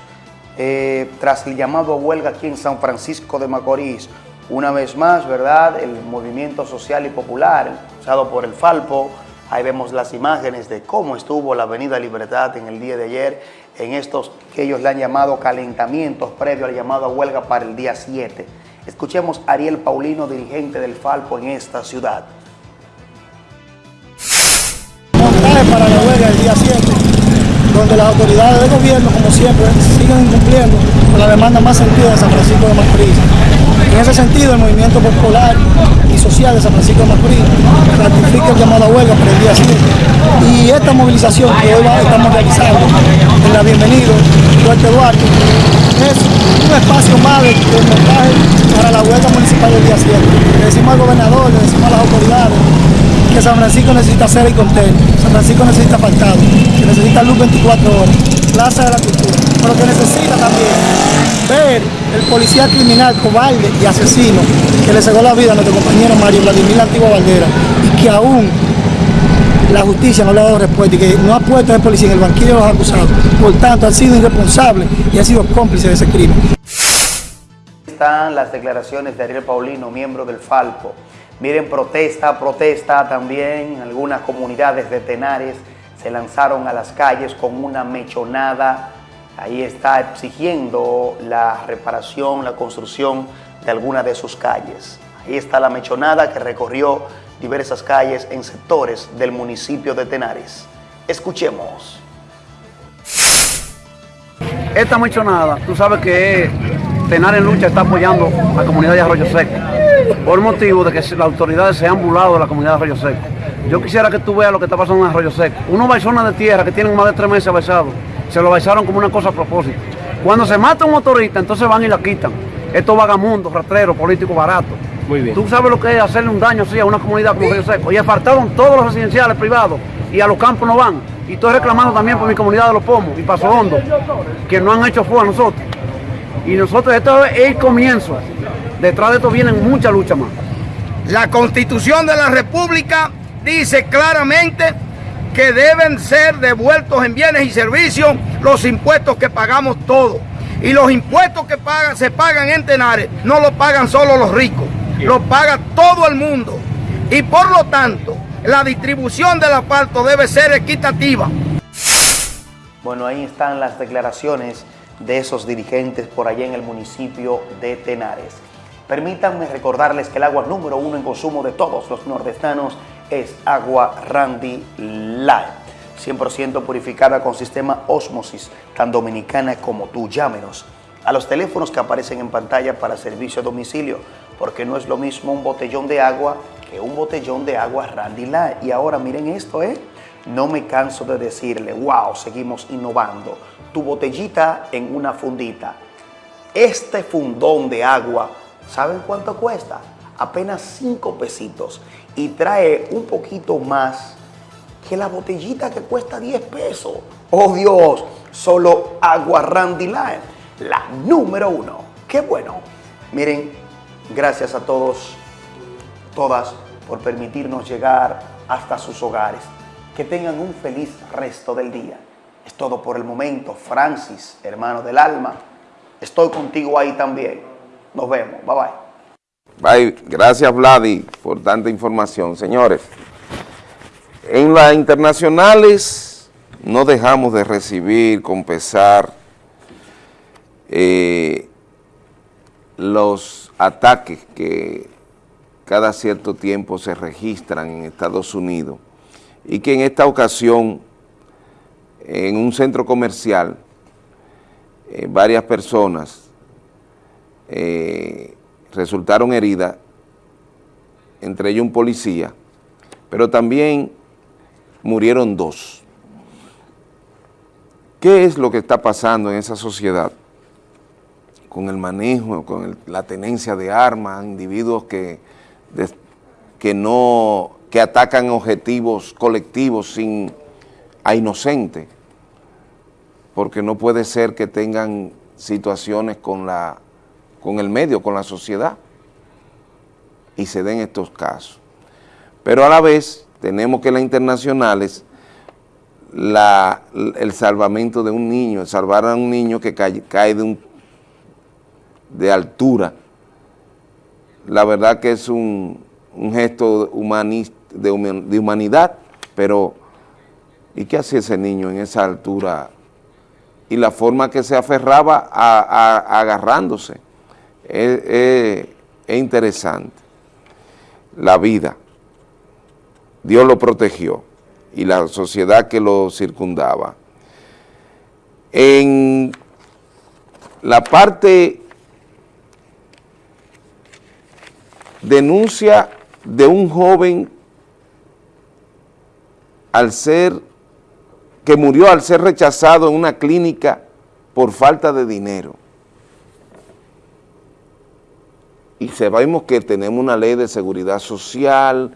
[SPEAKER 8] eh, tras el llamado a huelga aquí en San Francisco de Macorís. Una vez más, ¿verdad? El movimiento social y popular, usado por el Falpo. Ahí vemos las imágenes de cómo estuvo la Avenida Libertad en el día de ayer, en estos que ellos le han llamado calentamientos previo al llamado a huelga para el día 7. Escuchemos a Ariel Paulino, dirigente del Falpo en esta ciudad.
[SPEAKER 23] para la huelga
[SPEAKER 20] el día 7, donde las autoridades de gobierno, como siempre, siguen incumpliendo con la demanda más sentida de San Francisco de Macorís. En ese sentido, el movimiento popular social de San Francisco de Macorís ratifica el llamado a huelga para el día 7. Y esta movilización que hoy estamos realizando en la Bienvenido, Duarte Duarte, es un espacio más de, de montaje para la huelga municipal del día 7. Le decimos al gobernador, le decimos a las autoridades que San Francisco necesita cera y contenedor, San Francisco necesita faltado, que necesita luz 24 horas, plaza de la cultura, pero que necesita también ver el policía criminal, cobarde y asesino que le cegó la vida a nuestro compañero Mario Vladimir Antigua Valdera y que aún la justicia no le ha dado respuesta y que no ha puesto a policía en el banquillo de los acusados. Por tanto, ha sido irresponsable y ha sido cómplice de ese crimen.
[SPEAKER 8] Están las declaraciones de Ariel Paulino, miembro del Falpo. Miren, protesta, protesta también. Algunas comunidades de Tenares se lanzaron a las calles con una mechonada. Ahí está exigiendo la reparación, la construcción de alguna de sus calles. Ahí está la mechonada que recorrió diversas calles en sectores del municipio de Tenares. Escuchemos.
[SPEAKER 24] Esta mechonada, tú sabes que Tenares en Lucha está apoyando a la comunidad de Arroyo Seco por motivo de que las autoridades se han burlado de la comunidad de Arroyo Seco. Yo quisiera que tú veas lo que está pasando en Arroyo Seco. Unos baizones de tierra que tienen más de tres meses baisados, se lo baisaron como una cosa a propósito. Cuando se mata un motorista, entonces van y la quitan. Estos vagamundos, rastreros, políticos baratos.
[SPEAKER 21] Muy bien.
[SPEAKER 24] Tú sabes lo que es hacerle un daño así a una comunidad como Arroyo Seco. Y apartaron todos los residenciales privados y a los campos no van. Y estoy reclamando también por mi comunidad de Los Pomos y Paso Hondo, que no han hecho fuego a nosotros. Y nosotros, esto es el comienzo. Detrás de esto vienen muchas luchas más.
[SPEAKER 25] La Constitución de la República dice claramente que deben ser devueltos en bienes y servicios los impuestos que pagamos todos. Y los impuestos que pagan, se pagan en Tenares no los pagan solo los ricos, los paga todo el mundo. Y por lo tanto, la distribución del asfalto debe ser equitativa.
[SPEAKER 8] Bueno, ahí están las declaraciones de esos dirigentes por allá en el municipio de Tenares. Permítanme recordarles que el agua número uno en consumo de todos los nordestanos es agua Randy Light. 100% purificada con sistema Osmosis, tan dominicana como tú. Llámenos a los teléfonos que aparecen en pantalla para servicio a domicilio, porque no es lo mismo un botellón de agua que un botellón de agua Randy Light. Y ahora miren esto, ¿eh? No me canso de decirle, wow, seguimos innovando. Tu botellita en una fundita. Este fundón de agua, ¿saben cuánto cuesta? Apenas 5 pesitos. Y trae un poquito más que la botellita que cuesta 10 pesos. ¡Oh Dios! Solo agua Randy Light, la número uno. ¡Qué bueno! Miren, gracias a todos, todas, por permitirnos llegar hasta sus hogares. Que tengan un feliz resto del día. Es todo por el momento. Francis, hermano del alma, estoy contigo ahí también. Nos vemos. Bye bye.
[SPEAKER 1] Bye. Gracias, Vladi, por tanta información. Señores, en las internacionales no dejamos de recibir con pesar eh, los ataques que cada cierto tiempo se registran en Estados Unidos y que en esta ocasión en un centro comercial eh, varias personas eh, resultaron heridas, entre ellos un policía, pero también murieron dos. ¿Qué es lo que está pasando en esa sociedad? Con el manejo, con la tenencia de armas, individuos que, des- que no, que atacan objetivos colectivos sin, a inocentes, porque no puede ser que tengan situaciones con, la, con el medio, con la sociedad, y se den estos casos. Pero a la vez tenemos que las internacionales, el salvamento de un niño, salvar a un niño que cae, cae de, un, de altura, la verdad que es un, gesto humanista, de, human- de humanidad, pero ¿y qué hacía ese niño en esa altura? Y la forma que se aferraba a- agarrándose, es, es- es interesante. La vida, Dios lo protegió. y la sociedad que lo circundaba. En la parte denuncia de un joven al ser, que murió al ser rechazado en una clínica por falta de dinero. Y sabemos que tenemos una ley de seguridad social,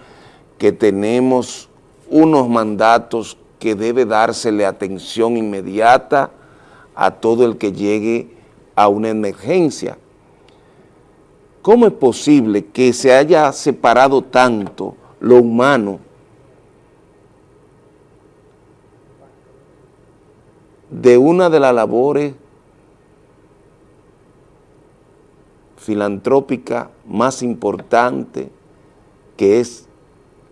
[SPEAKER 1] que tenemos unos mandatos que debe dársele atención inmediata a todo el que llegue a una emergencia. ¿Cómo es posible que se haya separado tanto lo humano de una de las labores filantrópicas más importantes que es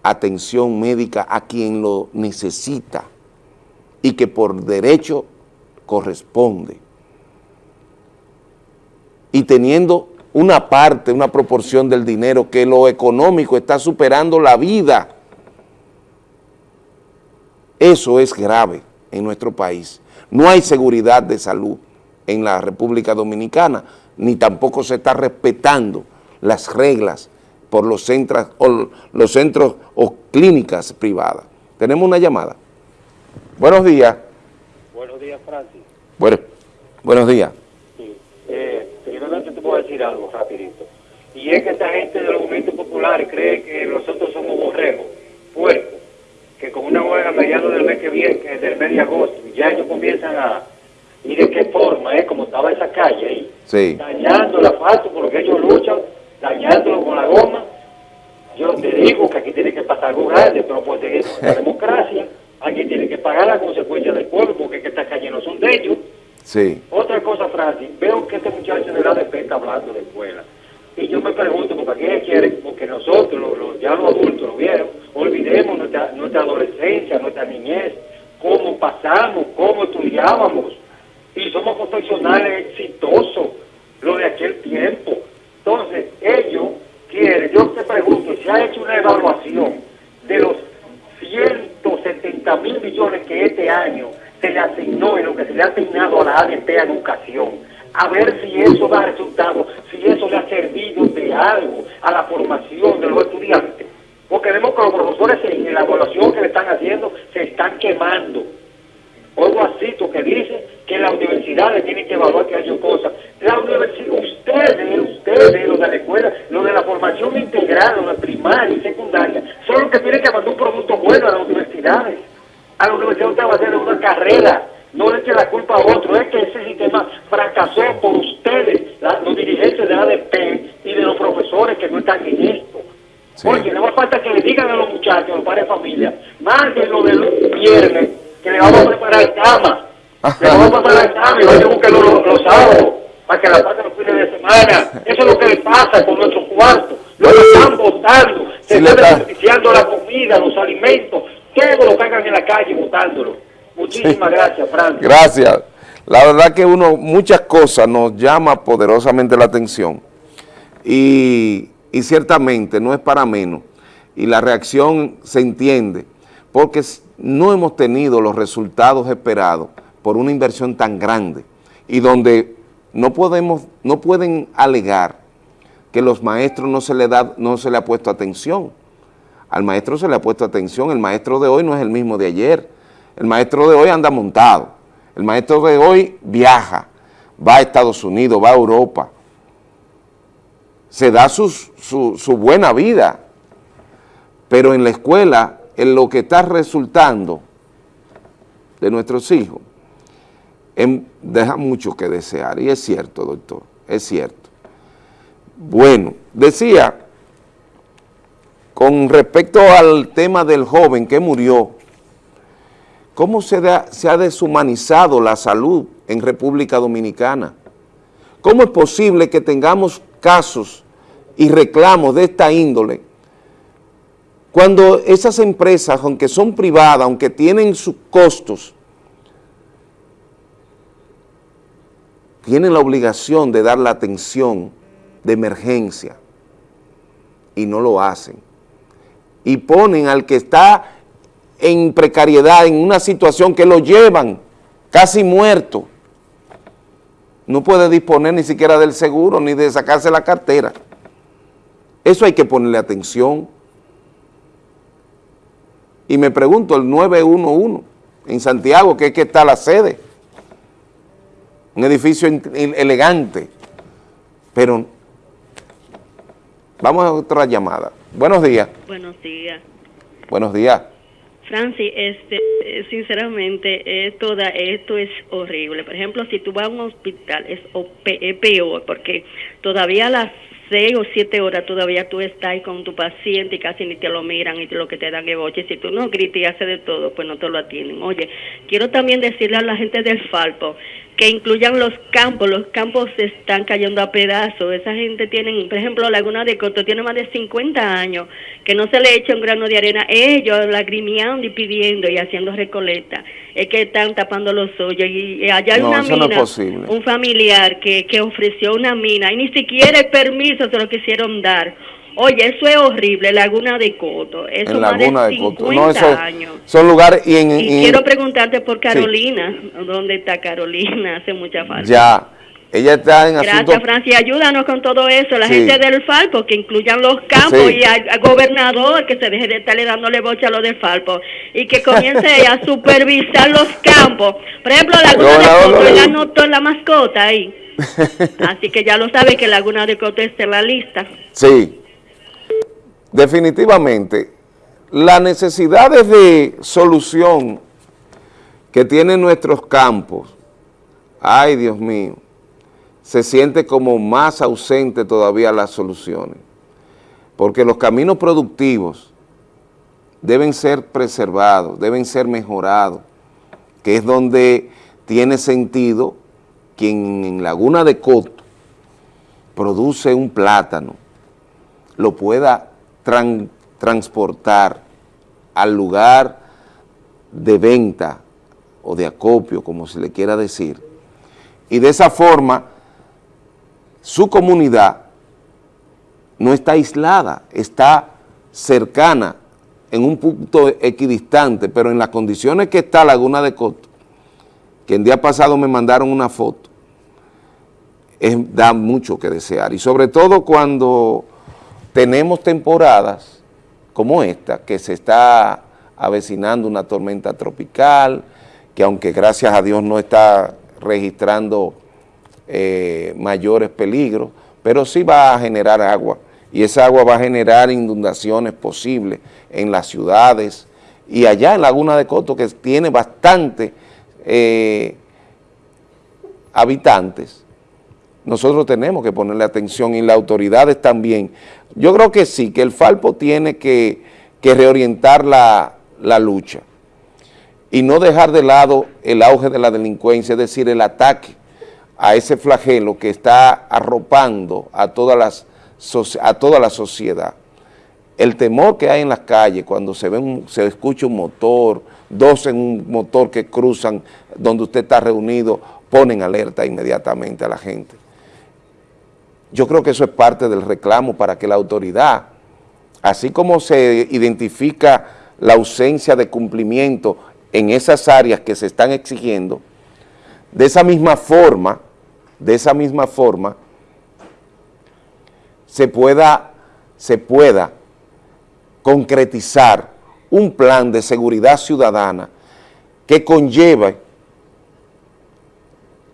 [SPEAKER 1] atención médica a quien lo necesita y que por derecho corresponde. Y teniendo una parte, una proporción del dinero que lo económico está superando la vida. Eso es grave en nuestro país. No hay seguridad de salud en la República Dominicana, ni tampoco se está respetando las reglas por los centros o, los centros o clínicas privadas. Tenemos una llamada. Buenos días.
[SPEAKER 26] Buenos días, Francis.
[SPEAKER 1] Bueno, buenos días.
[SPEAKER 26] Sí. Eh, primeramente te puedo decir algo rapidito. Y es que esta gente de los movimientos populares cree que nosotros somos borregos, puercos, que con una huelga a mediados del mes que viene, que del mes de agosto, ya ellos comienzan a... ¿Y de qué forma? Eh? Como estaba esa calle ahí.
[SPEAKER 1] Sí.
[SPEAKER 26] Dañando el asfalto porque ellos luchan, dañándolo con la goma. Yo te digo que aquí tiene que pasar algo grande, pero por la democracia, aquí tiene que pagar las consecuencias del pueblo porque es que estas calles no son de ellos.
[SPEAKER 1] Sí.
[SPEAKER 26] Otra cosa, Francis, veo que este muchacho de la ADP está hablando de escuela. Y yo me pregunto, ¿por qué quieren? Porque nosotros, los, los- ya los adultos, lo vieron, olvidemos nuestra, nuestra adolescencia, nuestra niñez, cómo pasamos, cómo estudiábamos. Y somos profesionales exitosos, lo de aquel tiempo. Entonces, ellos quieren, yo te pregunto, si ha hecho una evaluación de los 170 mil millones que este año se le asignó en lo que se le ha asignado a la ADP a educación, a ver si eso da resultados, si eso le ha servido de algo a la formación de los estudiantes. Porque vemos que los profesores en la evaluación que le están haciendo se están quemando. Oigo así, tú que dice que las universidades tienen que evaluar que haya cosas. La universidad, ustedes, ustedes, los de la escuela, los de la formación integral, los de primaria y secundaria, son los que tienen que mandar un producto bueno a las universidades. A la universidad usted va a hacer una carrera, no le eche la culpa a otro, es que ese sistema fracasó por ustedes, la- los dirigentes de la ADP y de los profesores que no están en esto. Oye, no más falta que le digan a los muchachos, a los padres de familia, mándenlo del viernes, que le vamos a preparar cama. Le vamos a preparar cama y vayan a buscarlo los, los sábados, para que la pasen los fines de semana. Eso es lo que le pasa con nuestros cuartos. Lo están botando, se
[SPEAKER 1] Sí,
[SPEAKER 26] está desperdiciando la comida, los alimentos, todo lo que hagan en la calle botándolo. Muchísimas gracias, Fran.
[SPEAKER 1] Gracias. La verdad que uno, muchas cosas nos llama poderosamente la atención y, y ciertamente no es para menos y la reacción se entiende porque no hemos tenido los resultados esperados por una inversión tan grande y donde no podemos, no pueden alegar que los maestros no se le da, no se le ha puesto atención. Al maestro se le ha puesto atención, el maestro de hoy no es el mismo de ayer, el maestro de hoy anda montado, el maestro de hoy viaja, va a Estados Unidos, va a Europa, se da su, su buena vida, pero en la escuela, en lo que está resultando de nuestros hijos, em- deja mucho que desear, y es cierto, doctor, es cierto. Bueno, decía, con respecto al tema del joven que murió, ¿cómo se, ha deshumanizado la salud en República Dominicana? ¿Cómo es posible que tengamos casos y reclamos de esta índole cuando esas empresas, aunque son privadas, aunque tienen sus costos, tienen la obligación de dar la atención de emergencia y no lo hacen? Y ponen al que está en precariedad, en una situación que lo llevan casi muerto, no puede disponer ni siquiera del seguro ni de sacarse la cartera. Eso hay que ponerle atención. Y me pregunto, el 911 en Santiago, que es que está la sede, un edificio elegante, pero vamos a otra llamada. Buenos días.
[SPEAKER 27] Buenos días.
[SPEAKER 1] Buenos días.
[SPEAKER 27] Francis, este, sinceramente, esto, es horrible. Por ejemplo, si tú vas a un hospital, es, es peor, porque todavía las seis o siete horas todavía tú estás con tu paciente y casi ni te lo miran y lo que te dan es boche. Si tú no gritas y haces de todo, pues no te lo atienden. Oye, quiero también decirle a la gente del Falpo que incluyan los campos, los campos se están cayendo a pedazos, esa gente tiene, por ejemplo, Laguna de Coto tiene más de 50 años, que no se le echa un grano de arena, ellos lagrimeando y pidiendo y haciendo recoleta, es que están tapando los hoyos y allá hay una mina, un familiar que, que ofreció una mina y ni siquiera el permiso se lo quisieron dar, Oye, eso es horrible, Laguna de Coto. Eso
[SPEAKER 1] en Laguna
[SPEAKER 27] de
[SPEAKER 1] 50
[SPEAKER 27] de Coto. No,
[SPEAKER 1] años. Son lugares y en...
[SPEAKER 27] Y quiero preguntarte por Carolina. ¿Dónde está Carolina? Hace mucha falta.
[SPEAKER 1] Ya. Ella está en
[SPEAKER 27] Gracias,
[SPEAKER 1] asuntos...
[SPEAKER 27] Francia. Ayúdanos con todo eso. La
[SPEAKER 1] Sí.
[SPEAKER 27] gente del Falpo, que incluyan los campos
[SPEAKER 1] Sí.
[SPEAKER 27] y al, al gobernador que se deje de estarle dándole bocha a lo del Falpo y que comience a supervisar los campos. Por ejemplo, Laguna de Coto, él
[SPEAKER 1] no.
[SPEAKER 27] anotó la mascota ahí. Así que ya lo sabe que Laguna de Coto está en la lista.
[SPEAKER 1] Sí, definitivamente, las necesidades de solución que tienen nuestros campos, ay Dios mío, se siente como más ausente todavía las soluciones, porque los caminos productivos deben ser preservados, deben ser mejorados, que es donde tiene sentido quien en Laguna de Coto produce un plátano, lo pueda tran- transportar al lugar de venta o de acopio, como se le quiera decir, y de esa forma su comunidad no está aislada, está cercana en un punto equidistante, pero en las condiciones que está Laguna de Coto, que el día pasado me mandaron una foto, da mucho que desear, y sobre todo cuando tenemos temporadas como esta, que se está avecinando una tormenta tropical, que aunque gracias a Dios no está registrando eh, mayores peligros, pero sí va a generar agua, y esa agua va a generar inundaciones posibles en las ciudades, y allá en Laguna de Coto, que tiene bastante eh, habitantes, nosotros tenemos que ponerle atención y las autoridades también. Yo creo que sí, que el Falpo tiene que, reorientar la, lucha y no dejar de lado el auge de la delincuencia, es decir, el ataque a ese flagelo que está arropando a, todas las, a toda la sociedad. El temor que hay en las calles cuando se, ve un- se escucha un motor, dos en un motor que cruzan donde usted está reunido, ponen alerta inmediatamente a la gente. Yo creo que eso es parte del reclamo para que la autoridad, así como se identifica la ausencia de cumplimiento en esas áreas que se están exigiendo, de esa misma forma, de esa misma forma, se pueda, se pueda concretizar un plan de seguridad ciudadana que conlleve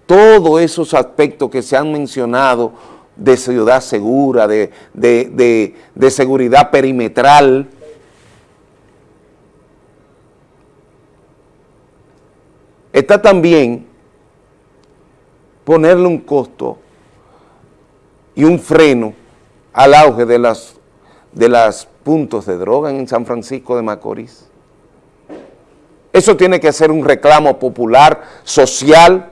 [SPEAKER 1] todos esos aspectos que se han mencionado de ciudad segura, de, de- de- de seguridad perimetral, está también ponerle un costo y un freno al auge de las de los puntos de droga en San Francisco de Macorís. Eso tiene que ser un reclamo popular, social,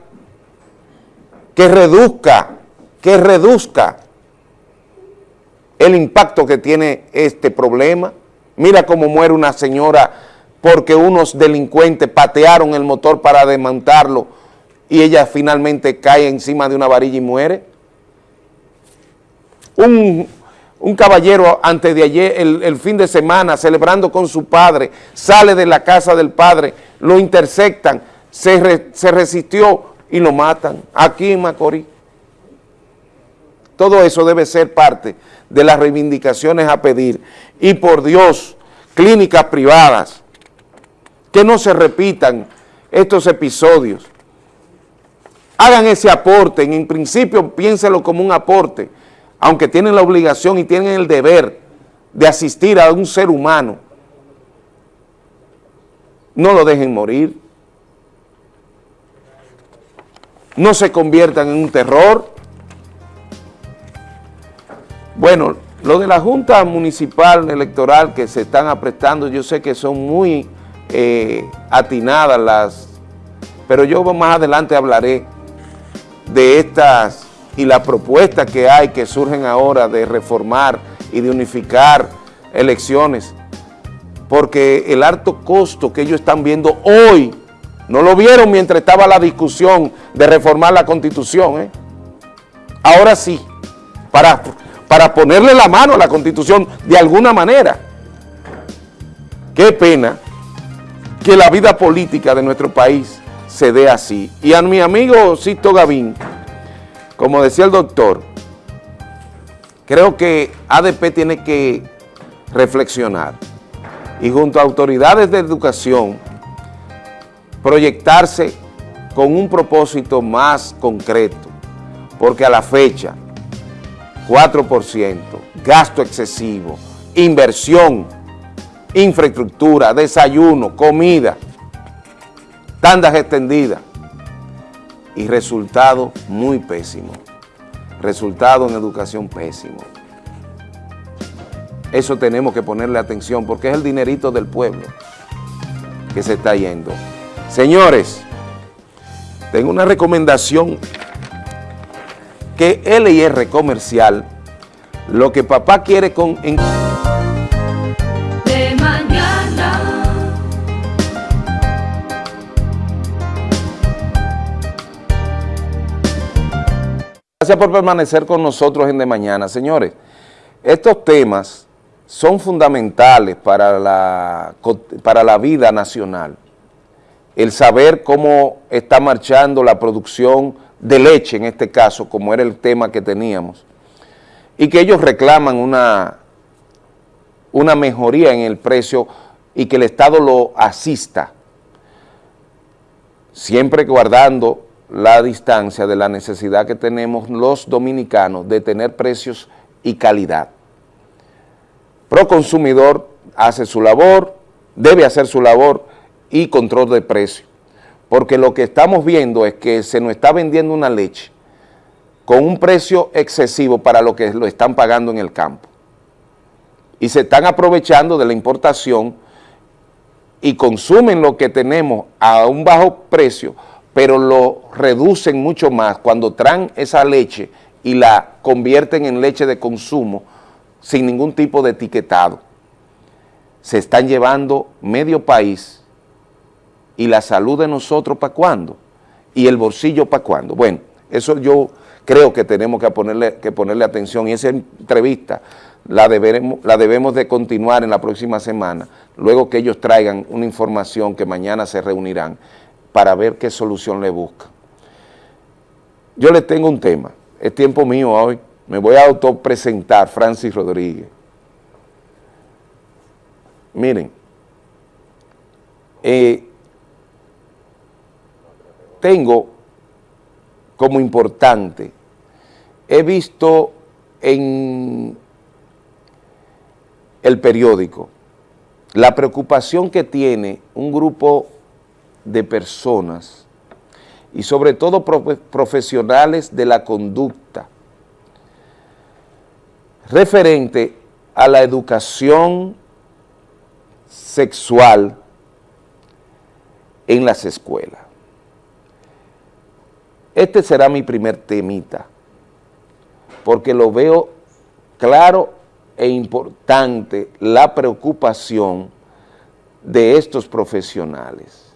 [SPEAKER 1] que reduzca, que reduzca el impacto que tiene este problema. Mira cómo muere una señora porque unos delincuentes patearon el motor para desmontarlo y ella finalmente cae encima de una varilla y muere. Un, un caballero antes de ayer, el, el, fin de semana, celebrando con su padre, sale de la casa del padre, lo interceptan, se, se resistió y lo matan, aquí en Macorís. Todo eso debe ser parte de las reivindicaciones a pedir. Y por Dios, clínicas privadas, que no se repitan estos episodios. Hagan ese aporte, en principio piénselo como un aporte, aunque tienen la obligación y tienen el deber de asistir a un ser humano. No lo dejen morir. No se conviertan en un terror. Bueno, lo de la Junta Municipal Electoral que se están aprestando, yo sé que son muy eh, atinadas las, pero yo más adelante hablaré de estas y las propuestas que hay que surgen ahora de reformar y de unificar elecciones, porque el alto costo que ellos están viendo hoy, no lo vieron mientras estaba la discusión de reformar la Constitución, ¿eh? ahora sí, para para ponerle la mano a la Constitución de alguna manera. Qué pena que la vida política de nuestro país se dé así. Y a mi amigo Sisto Gavín, como decía el doctor, creo que ADP tiene que reflexionar y junto a autoridades de educación proyectarse con un propósito más concreto, porque a la fecha 4%, gasto excesivo, inversión, infraestructura, desayuno, comida, tandas extendidas y resultado muy pésimo. Resultado en educación pésimo. Eso tenemos que ponerle atención porque es el dinerito del pueblo que se está yendo. Señores, tengo una recomendación que LIR Comercial, lo que papá quiere con... En
[SPEAKER 28] de mañana.
[SPEAKER 1] Gracias por permanecer con nosotros en De Mañana. Señores, estos temas son fundamentales para la, para la vida nacional. El saber cómo está marchando la producción de leche en este caso, como era el tema que teníamos, y que ellos reclaman una, una mejoría en el precio y que el Estado lo asista, siempre guardando la distancia de la necesidad que tenemos los dominicanos de tener precios y calidad. Proconsumidor hace su labor, debe hacer su labor y control de precio porque lo que estamos viendo es que se nos está vendiendo una leche con un precio excesivo para lo que lo están pagando en el campo. Y se están aprovechando de la importación y consumen lo que tenemos a un bajo precio, pero lo reducen mucho más cuando traen esa leche y la convierten en leche de consumo sin ningún tipo de etiquetado. Se están llevando medio país y la salud de nosotros para cuándo y el bolsillo para cuándo. Bueno, eso yo creo que tenemos que ponerle, que ponerle atención y esa entrevista la, deberemos, la debemos de continuar en la próxima semana, luego que ellos traigan una información que mañana se reunirán para ver qué solución le buscan. Yo les tengo un tema, es tiempo mío hoy, me voy a autopresentar, Francis Rodríguez. Miren, eh, tengo como importante, he visto en el periódico la preocupación que tiene un grupo de personas y sobre todo profesionales de la conducta referente a la educación sexual en las escuelas. Este será mi primer temita, porque lo veo claro e importante la preocupación de estos profesionales.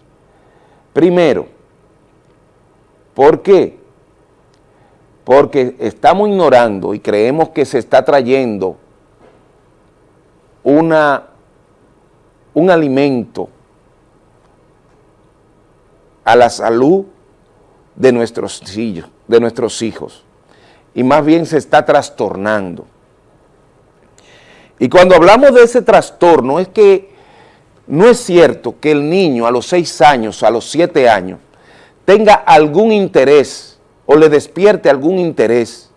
[SPEAKER 1] Primero, ¿por qué? Porque estamos ignorando y creemos que se está trayendo una, un alimento a la salud de nuestros hijos, de nuestros hijos. Y más bien se está trastornando. Y cuando hablamos de ese trastorno es que no es cierto que el niño a los seis años, a los siete años, tenga algún interés o le despierte algún interés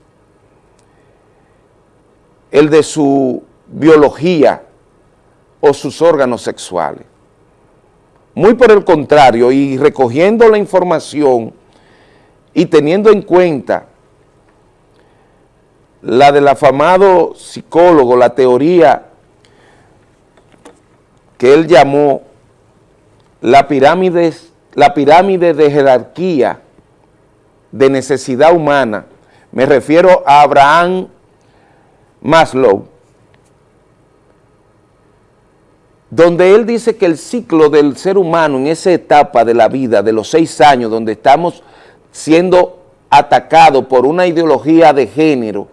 [SPEAKER 1] el de su biología o sus órganos sexuales. Muy por el contrario, y recogiendo la información y teniendo en cuenta la del afamado psicólogo, la teoría que él llamó la pirámide, la pirámide de jerarquía de necesidad humana, me refiero a Abraham Maslow, donde él dice que el ciclo del ser humano en esa etapa de la vida, de los seis años, donde estamos siendo atacados por una ideología de género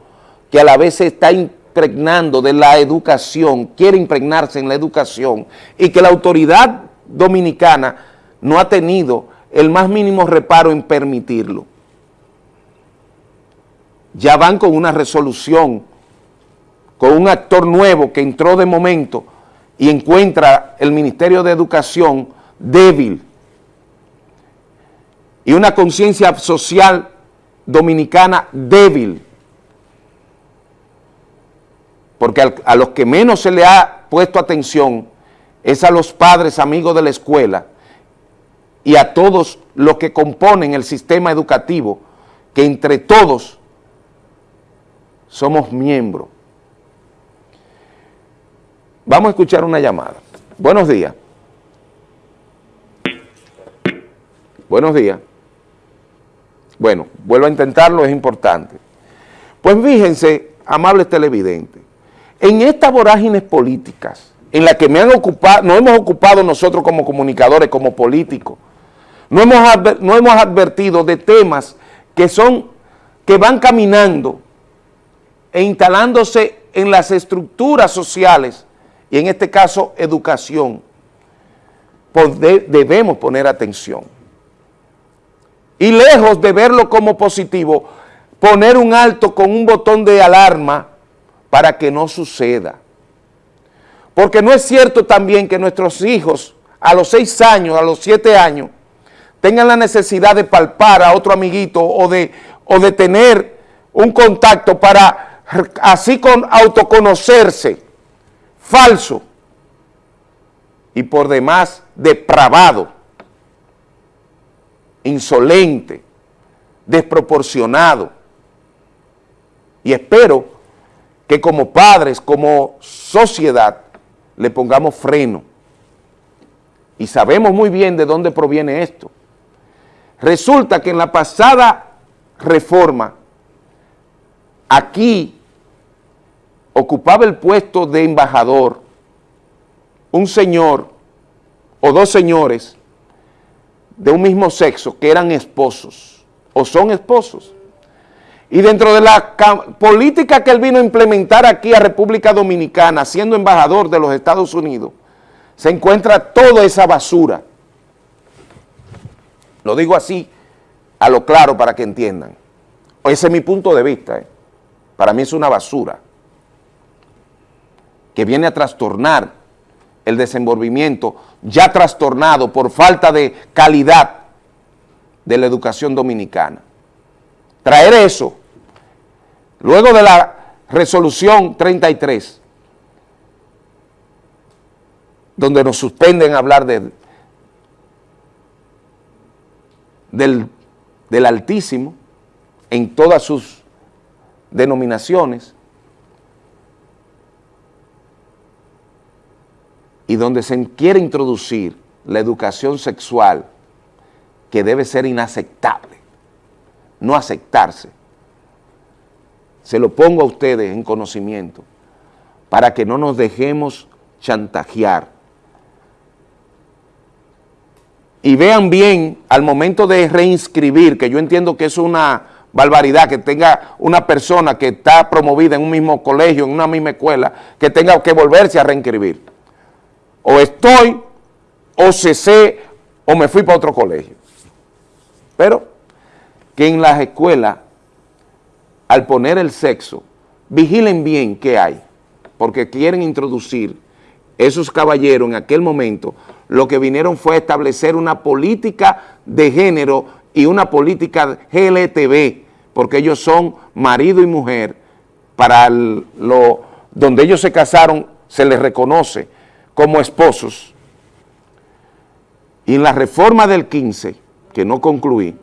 [SPEAKER 1] que a la vez se está impregnando de la educación, quiere impregnarse en la educación y que la autoridad dominicana no ha tenido el más mínimo reparo en permitirlo. Ya van con una resolución, con un actor nuevo que entró de momento y encuentra el Ministerio de Educación débil y una conciencia social dominicana débil, porque a los que menos se le ha puesto atención es a los padres amigos de la escuela y a todos los que componen el sistema educativo, que entre todos somos miembros Vamos a escuchar una llamada. Buenos días. Buenos días. Bueno, vuelvo a intentarlo, es importante. Pues fíjense, amables televidentes, en estas vorágines políticas, en las que me han ocupado, nos hemos ocupado nosotros como comunicadores, como políticos, no hemos, no hemos advertido de temas que son, que van caminando e instalándose en las estructuras sociales y en este caso educación, debemos poner atención. Y lejos de verlo como positivo, poner un alto con un botón de alarma para que no suceda. Porque no es cierto también que nuestros hijos a los seis años, a los siete años, tengan la necesidad de palpar a otro amiguito o de, o de tener un contacto para así con autoconocerse falso y por demás depravado, insolente, desproporcionado. Y espero que como padres, como sociedad, le pongamos freno. Y sabemos muy bien de dónde proviene esto. Resulta que en la pasada reforma, aquí ocupaba el puesto de embajador un señor o dos señores de un mismo sexo que eran esposos o son esposos. Y dentro de la política que él vino a implementar aquí a República Dominicana, siendo embajador de los Estados Unidos, se encuentra toda esa basura. Lo digo así, a lo claro para que entiendan. Ese es mi punto de vista. ¿eh? Para mí es una basura que viene a trastornar el desenvolvimiento ya trastornado por falta de calidad de la educación dominicana. Traer eso, luego de la resolución 33, donde nos suspenden hablar de, del Altísimo en todas sus denominaciones, y donde se quiere introducir la educación sexual que debe ser inaceptable, no aceptarse. Se lo pongo a ustedes en conocimiento para que no nos dejemos chantajear. Y vean bien al momento de reinscribir, que yo entiendo que es una barbaridad que tenga una persona que está promovida en un mismo colegio, en una misma escuela, que tenga que volverse a reinscribir. O estoy, o cesé, o me fui para otro colegio. Pero que en las escuelas, al poner el sexo, vigilen bien qué hay, porque quieren introducir esos caballeros en aquel momento, lo que vinieron fue establecer una política de género y una política GLTV, porque ellos son marido y mujer, para lo, donde ellos se casaron se les reconoce como esposos. Y en la reforma del 15, que no concluí,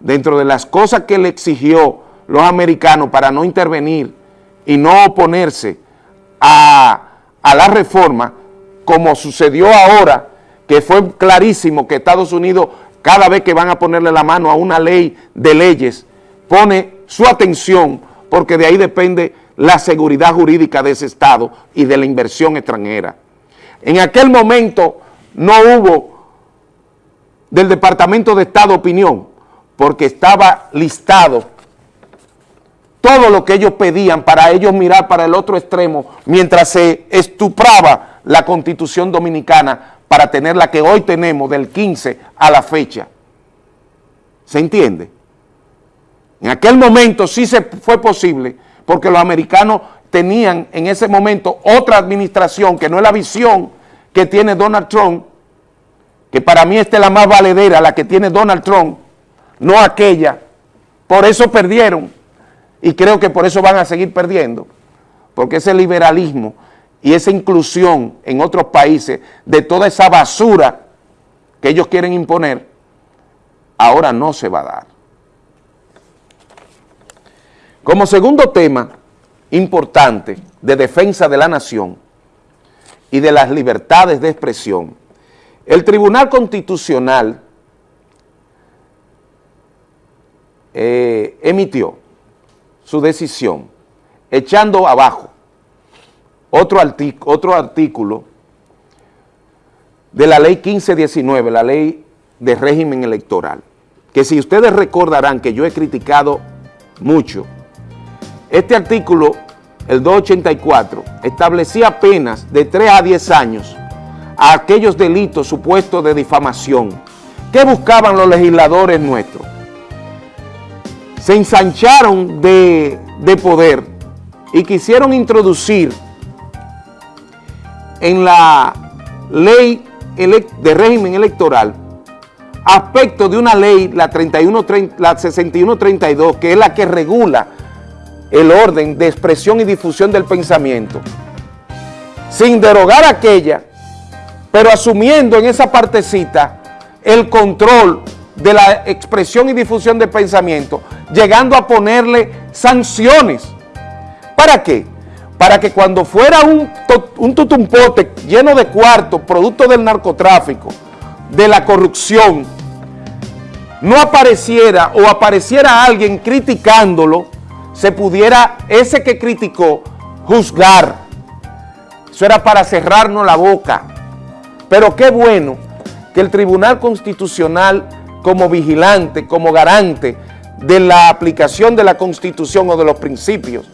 [SPEAKER 1] dentro de las cosas que le exigió los americanos para no intervenir y no oponerse a, a la reforma, como sucedió ahora, que fue clarísimo que Estados Unidos, cada vez que van a ponerle la mano a una ley de leyes, pone su atención, porque de ahí depende la seguridad jurídica de ese Estado y de la inversión extranjera. En aquel momento no hubo del Departamento de Estado opinión, porque estaba listado todo lo que ellos pedían para ellos mirar para el otro extremo mientras se estupraba la Constitución Dominicana para tener la que hoy tenemos del 15 a la fecha. ¿Se entiende? En aquel momento sí se fue posible porque los americanos tenían en ese momento otra administración que no es la visión que tiene Donald Trump, que para mí esta es la más valedera, la que tiene Donald Trump, no aquella. Por eso perdieron y creo que por eso van a seguir perdiendo, porque ese liberalismo y esa inclusión en otros países de toda esa basura que ellos quieren imponer, ahora no se va a dar. Como segundo tema importante de defensa de la nación y de las libertades de expresión, el Tribunal Constitucional eh, emitió su decisión echando abajo otro, otro artículo de la ley 1519, la ley de régimen electoral, que si ustedes recordarán que yo he criticado mucho, este artículo, el 284, establecía penas de 3 a 10 años a aquellos delitos supuestos de difamación. ¿Qué buscaban los legisladores nuestros? Se ensancharon de, de poder y quisieron introducir en la ley de régimen electoral aspecto de una ley, la, 31, la 6132, que es la que regula el orden de expresión y difusión del pensamiento, sin derogar aquella, pero asumiendo en esa partecita el control de la expresión y difusión del pensamiento, llegando a ponerle sanciones. ¿Para qué? Para que cuando fuera un, un tutumpote lleno de cuartos, producto del narcotráfico, de la corrupción, no apareciera o apareciera alguien criticándolo, se pudiera ese que criticó juzgar. Eso era para cerrarnos la boca. Pero qué bueno que el Tribunal Constitucional como vigilante, como garante de la aplicación de la Constitución o de los principios,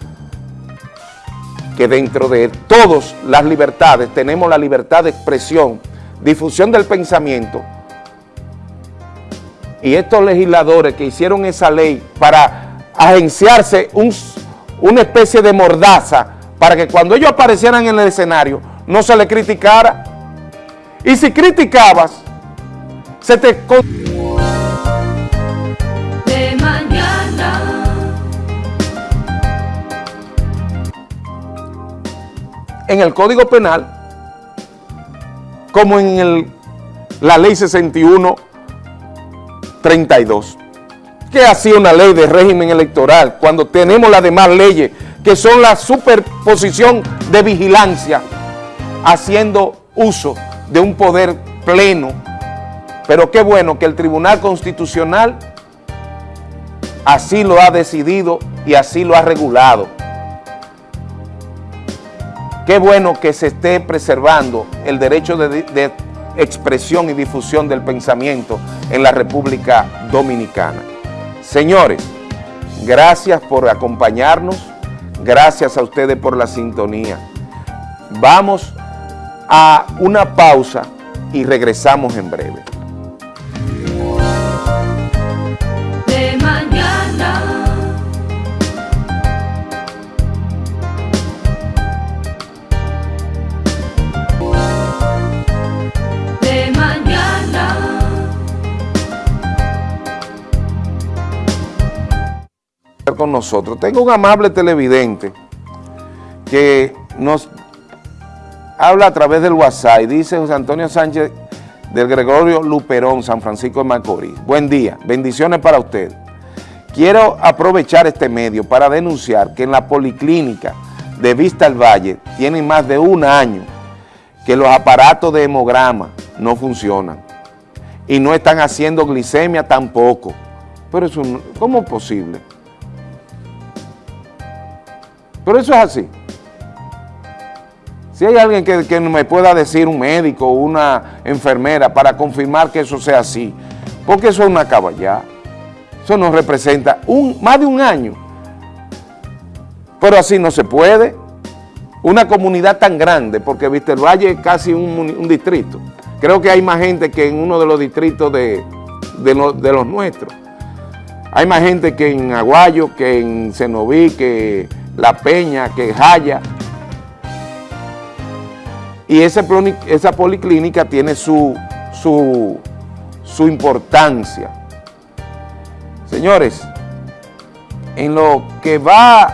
[SPEAKER 1] que dentro de todas las libertades tenemos la libertad de expresión, difusión del pensamiento, y estos legisladores que hicieron esa ley para agenciarse una especie de mordaza para que cuando ellos aparecieran en el escenario no se le criticara. Y si criticabas, se te...
[SPEAKER 28] De mañana.
[SPEAKER 1] En el Código Penal, como en el, la Ley 61, 32 ¿Qué hacía una ley de régimen electoral cuando tenemos las demás leyes que son la superposición de vigilancia haciendo uso de un poder pleno? Pero qué bueno que el Tribunal Constitucional así lo ha decidido y así lo ha regulado. Qué bueno que se esté preservando el derecho de, de expresión y difusión del pensamiento en la República Dominicana. Señores, Gracias por acompañarnos, gracias a ustedes por la sintonía. Vamos a una pausa y regresamos en breve. Nosotros. Tengo un amable televidente que nos habla a través del WhatsApp y dice José Antonio Sánchez del Gregorio Luperón, San Francisco de Macorís. Buen día, bendiciones para usted. Quiero aprovechar este medio para denunciar que en la policlínica de Vista al Valle tienen más de un año que los aparatos de hemograma no funcionan y no están haciendo glicemia tampoco. Pero eso, ¿cómo es posible? Pero eso es así. Si hay alguien que, me pueda decir, un médico o una enfermera, para confirmar que eso sea así, porque eso es una caballá. Eso nos representa un, más de un año. Pero así no se puede. Una comunidad tan grande, porque Vista el Valle es casi un, distrito. Creo que hay más gente que en uno de los distritos de, de los nuestros. Hay más gente que en Aguayo, que en Cenoví, que La Peña, que Jaya. Y ploni- esa policlínica tiene su, su, su importancia. Señores, en lo que va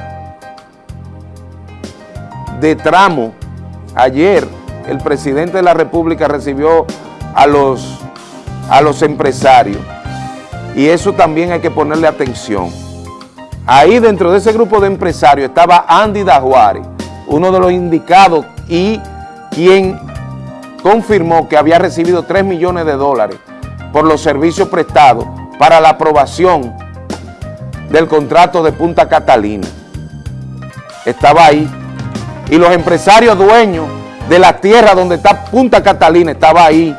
[SPEAKER 1] de tramo, ayer el presidente de la República recibió a los, a los empresarios y eso también hay que ponerle atención. Ahí dentro de ese grupo de empresarios estaba Andy Dajuari, uno de los indicados y quien confirmó que había recibido 3 millones de dólares por los servicios prestados para la aprobación del contrato de Punta Catalina. Estaba ahí. Y los empresarios dueños de la tierra donde está Punta Catalina estaba ahí.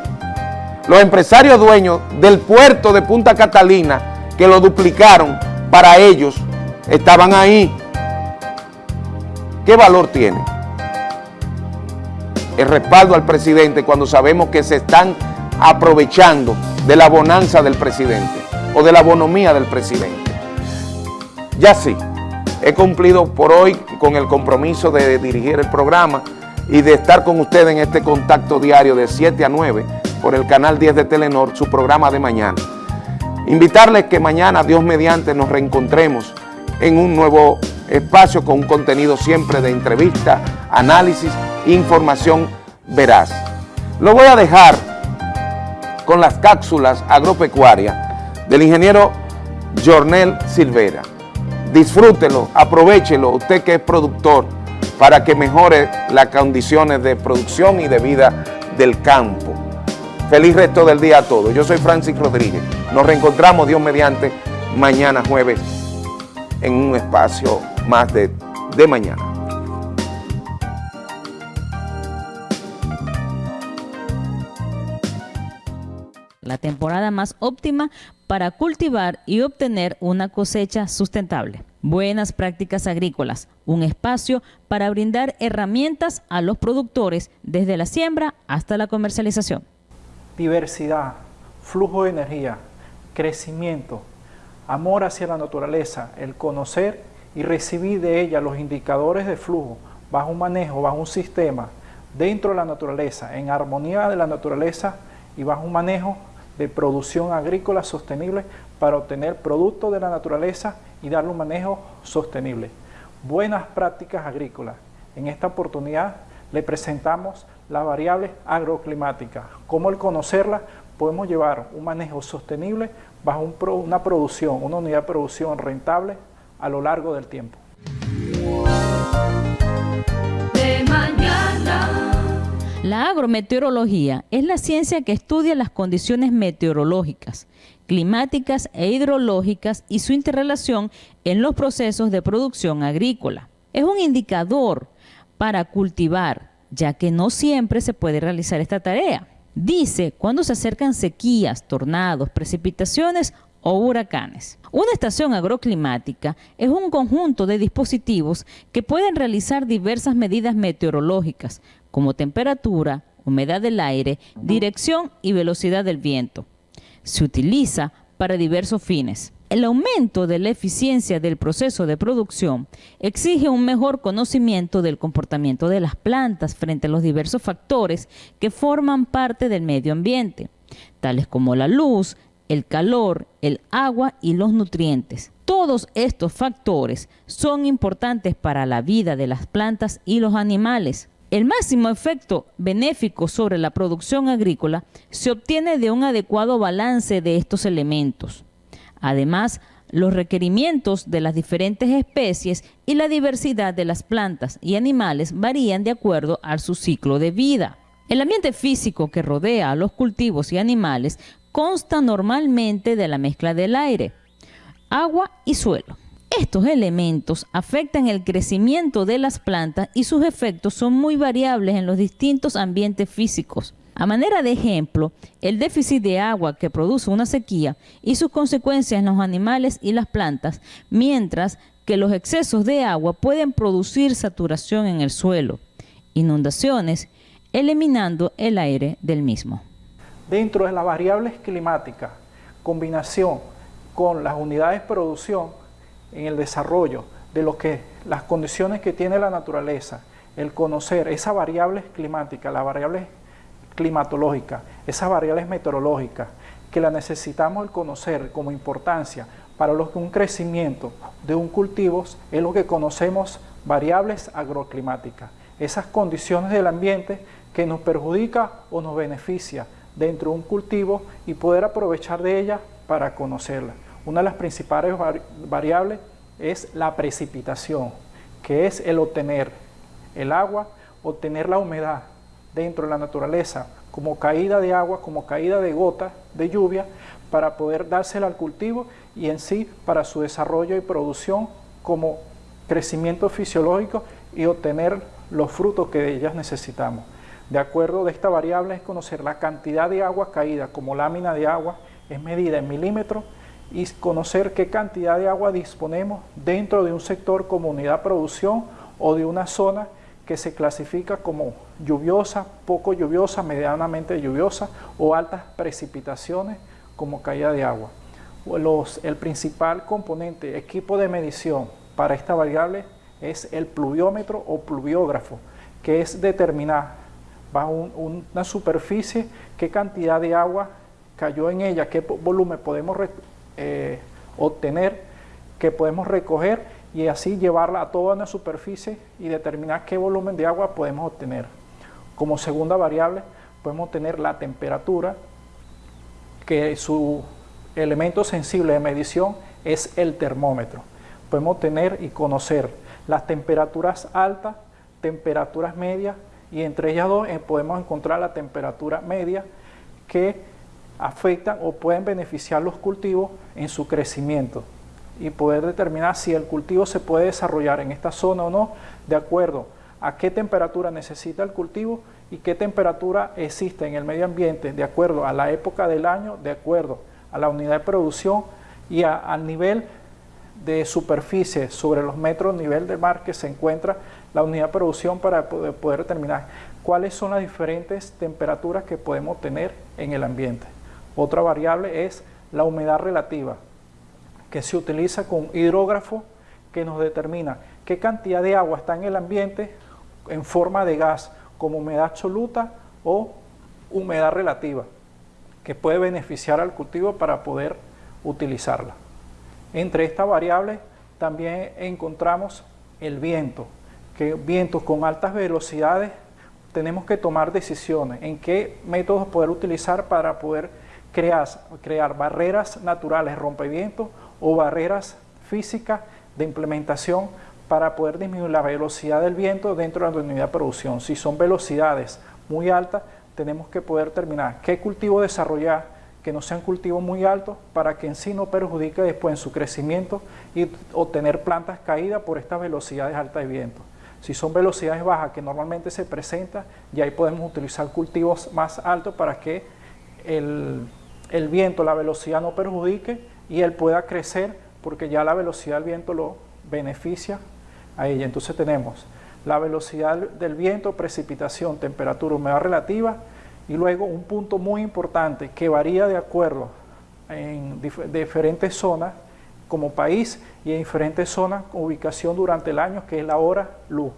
[SPEAKER 1] Los empresarios dueños del puerto de Punta Catalina que lo duplicaron para ellos estaban ahí. ¿Qué valor tiene? El respaldo al presidente cuando sabemos que se están aprovechando de la bonanza del presidente o de la bonomía del presidente. Ya sí, he cumplido por hoy con el compromiso de dirigir el programa y de estar con ustedes en este contacto diario de 7 a 9 por el canal 10 de Telenor, su programa de mañana. Invitarles que mañana, Dios mediante, nos reencontremos en un nuevo espacio con un contenido siempre de entrevista, análisis, información veraz. Lo voy a dejar con las cápsulas agropecuarias del ingeniero Jornel Silvera. Disfrútelo, aprovechelo, usted que es productor, para que mejore las condiciones de producción y de vida del campo. Feliz resto del día a todos. Yo soy Francis Rodríguez. Nos reencontramos, Dios mediante, mañana jueves en un espacio más de, de mañana.
[SPEAKER 29] la temporada más óptima para cultivar y obtener una cosecha sustentable. Buenas prácticas agrícolas, un espacio para brindar herramientas a los productores desde la siembra hasta la comercialización.
[SPEAKER 30] Diversidad, flujo de energía, crecimiento, amor hacia la naturaleza, el conocer y recibir de ella los indicadores de flujo bajo un manejo, bajo un sistema dentro de la naturaleza, en armonía de la naturaleza y bajo un manejo de producción agrícola sostenible para obtener productos de la naturaleza y darle un manejo sostenible. Buenas prácticas agrícolas. En esta oportunidad le presentamos las variables agroclimáticas. Cómo al conocerlas podemos llevar un manejo sostenible bajo un pro- una producción, una unidad de producción rentable a lo largo del tiempo.
[SPEAKER 28] De mañana.
[SPEAKER 29] La agrometeorología es la ciencia que estudia las condiciones meteorológicas, climáticas e hidrológicas y su interrelación en los procesos de producción agrícola. Es un indicador para cultivar, ya que no siempre se puede realizar esta tarea. Dice cuando se acercan sequías, tornados, precipitaciones o huracanes. Una estación agroclimática es un conjunto de dispositivos que pueden realizar diversas medidas meteorológicas, como temperatura, humedad del aire, dirección y velocidad del viento. Se utiliza para diversos fines. El aumento de la eficiencia del proceso de producción exige un mejor conocimiento del comportamiento de las plantas frente a los diversos factores que forman parte del medio ambiente, tales como la luz, el calor, el agua y los nutrientes. Todos estos factores son importantes para la vida de las plantas y los animales. El máximo efecto benéfico sobre la producción agrícola se obtiene de un adecuado balance de estos elementos. Además, los requerimientos de las diferentes especies y la diversidad de las plantas y animales varían de acuerdo a su ciclo de vida. El ambiente físico que rodea a los cultivos y animales consta normalmente de la mezcla del aire, agua y suelo. Estos elementos afectan el crecimiento de las plantas y sus efectos son muy variables en los distintos ambientes físicos. A manera de ejemplo, el déficit de agua que produce una sequía y sus consecuencias en los animales y las plantas, mientras que los excesos de agua pueden producir saturación en el suelo, inundaciones, eliminando el aire del mismo.
[SPEAKER 30] Dentro de las variables climáticas, combinación con las unidades de producción en el desarrollo de lo que las condiciones que tiene la naturaleza, el conocer esas variables climáticas, las variables climatológicas, esas variables meteorológicas, que la necesitamos conocer como importancia para lo que un crecimiento de un cultivo es lo que conocemos variables agroclimáticas, esas condiciones del ambiente que nos perjudica o nos beneficia dentro de un cultivo y poder aprovechar de ella para conocerla. Una de las principales variables es la precipitación, que es el obtener el agua, obtener la humedad dentro de la naturaleza, como caída de agua, como caída de gota de lluvia, para poder dársela al cultivo y en sí para su desarrollo y producción como crecimiento fisiológico y obtener los frutos que de ellas necesitamos. De acuerdo de esta variable es conocer la cantidad de agua caída como lámina de agua, es medida en milímetros, y conocer qué cantidad de agua disponemos dentro de un sector como unidad de producción o de una zona que se clasifica como lluviosa, poco lluviosa, medianamente lluviosa o altas precipitaciones como caída de agua. El principal componente, equipo de medición para esta variable es el pluviómetro o pluviógrafo, que es determinar bajo una superficie qué cantidad de agua cayó en ella, qué volumen podemos eh, obtener, que podemos recoger y así llevarla a toda una superficie y determinar qué volumen de agua podemos obtener. Como segunda variable podemos tener la temperatura, que su elemento sensible de medición es el termómetro. Podemos tener y conocer las temperaturas altas, temperaturas medias y entre ellas dos eh, podemos encontrar la temperatura media que afectan o pueden beneficiar los cultivos en su crecimiento y poder determinar si el cultivo se puede desarrollar en esta zona o no de acuerdo a qué temperatura necesita el cultivo y qué temperatura existe en el medio ambiente de acuerdo a la época del año, de acuerdo a la unidad de producción y al nivel de superficie sobre los metros nivel del mar que se encuentra la unidad de producción para poder, poder determinar cuáles son las diferentes temperaturas que podemos tener en el ambiente. Otra variable es la humedad relativa, que se utiliza con hidrógrafo que nos determina qué cantidad de agua está en el ambiente en forma de gas, como humedad absoluta o humedad relativa, que puede beneficiar al cultivo para poder utilizarla. Entre estas variables también encontramos el viento, que vientos con altas velocidades tenemos que tomar decisiones en qué métodos poder utilizar para poder crear, crear barreras naturales, rompevientos o barreras físicas de implementación para poder disminuir la velocidad del viento dentro de la unidad de producción. Si son velocidades muy altas, tenemos que poder determinar qué cultivo desarrollar, que no sean cultivos muy altos para que en sí no perjudique después en su crecimiento y obtener plantas caídas por estas velocidades altas de viento. Si son velocidades bajas que normalmente se presentan, ya ahí podemos utilizar cultivos más altos para que el viento, la velocidad no perjudique y él pueda crecer porque ya la velocidad del viento lo beneficia a ella. Entonces tenemos la velocidad del viento, precipitación, temperatura, humedad relativa y luego un punto muy importante que varía de acuerdo en dif diferentes zonas como país y en diferentes zonas con ubicación durante el año que es la hora luz.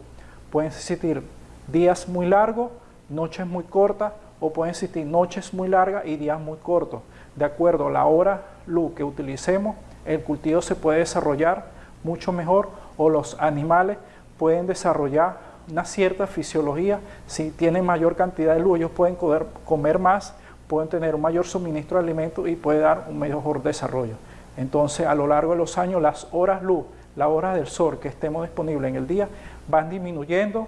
[SPEAKER 30] Pueden existir días muy largos, noches muy cortas o pueden existir noches muy largas y días muy cortos. De acuerdo a la hora luz que utilicemos, el cultivo se puede desarrollar mucho mejor o los animales pueden desarrollar una cierta fisiología. Si tienen mayor cantidad de luz, ellos pueden comer más, pueden tener un mayor suministro de alimentos y puede dar un mejor desarrollo. Entonces, a lo largo de los años, las horas luz, las horas del sol que estemos disponibles en el día, van disminuyendo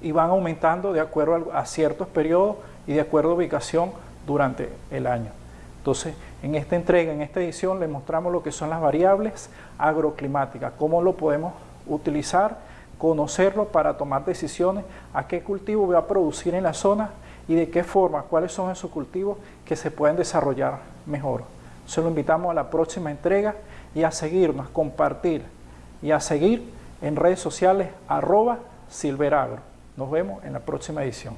[SPEAKER 30] y van aumentando de acuerdo a ciertos periodos y de acuerdo a ubicación durante el año. Entonces, en esta entrega, en esta edición, les mostramos lo que son las variables agroclimáticas, cómo lo podemos utilizar, conocerlo para tomar decisiones, a qué cultivo voy a producir en la zona y de qué forma, cuáles son esos cultivos que se pueden desarrollar mejor. Se lo invitamos a la próxima entrega y a seguirnos, compartir y a seguir en redes sociales arroba silveragro. Nos vemos en la próxima edición.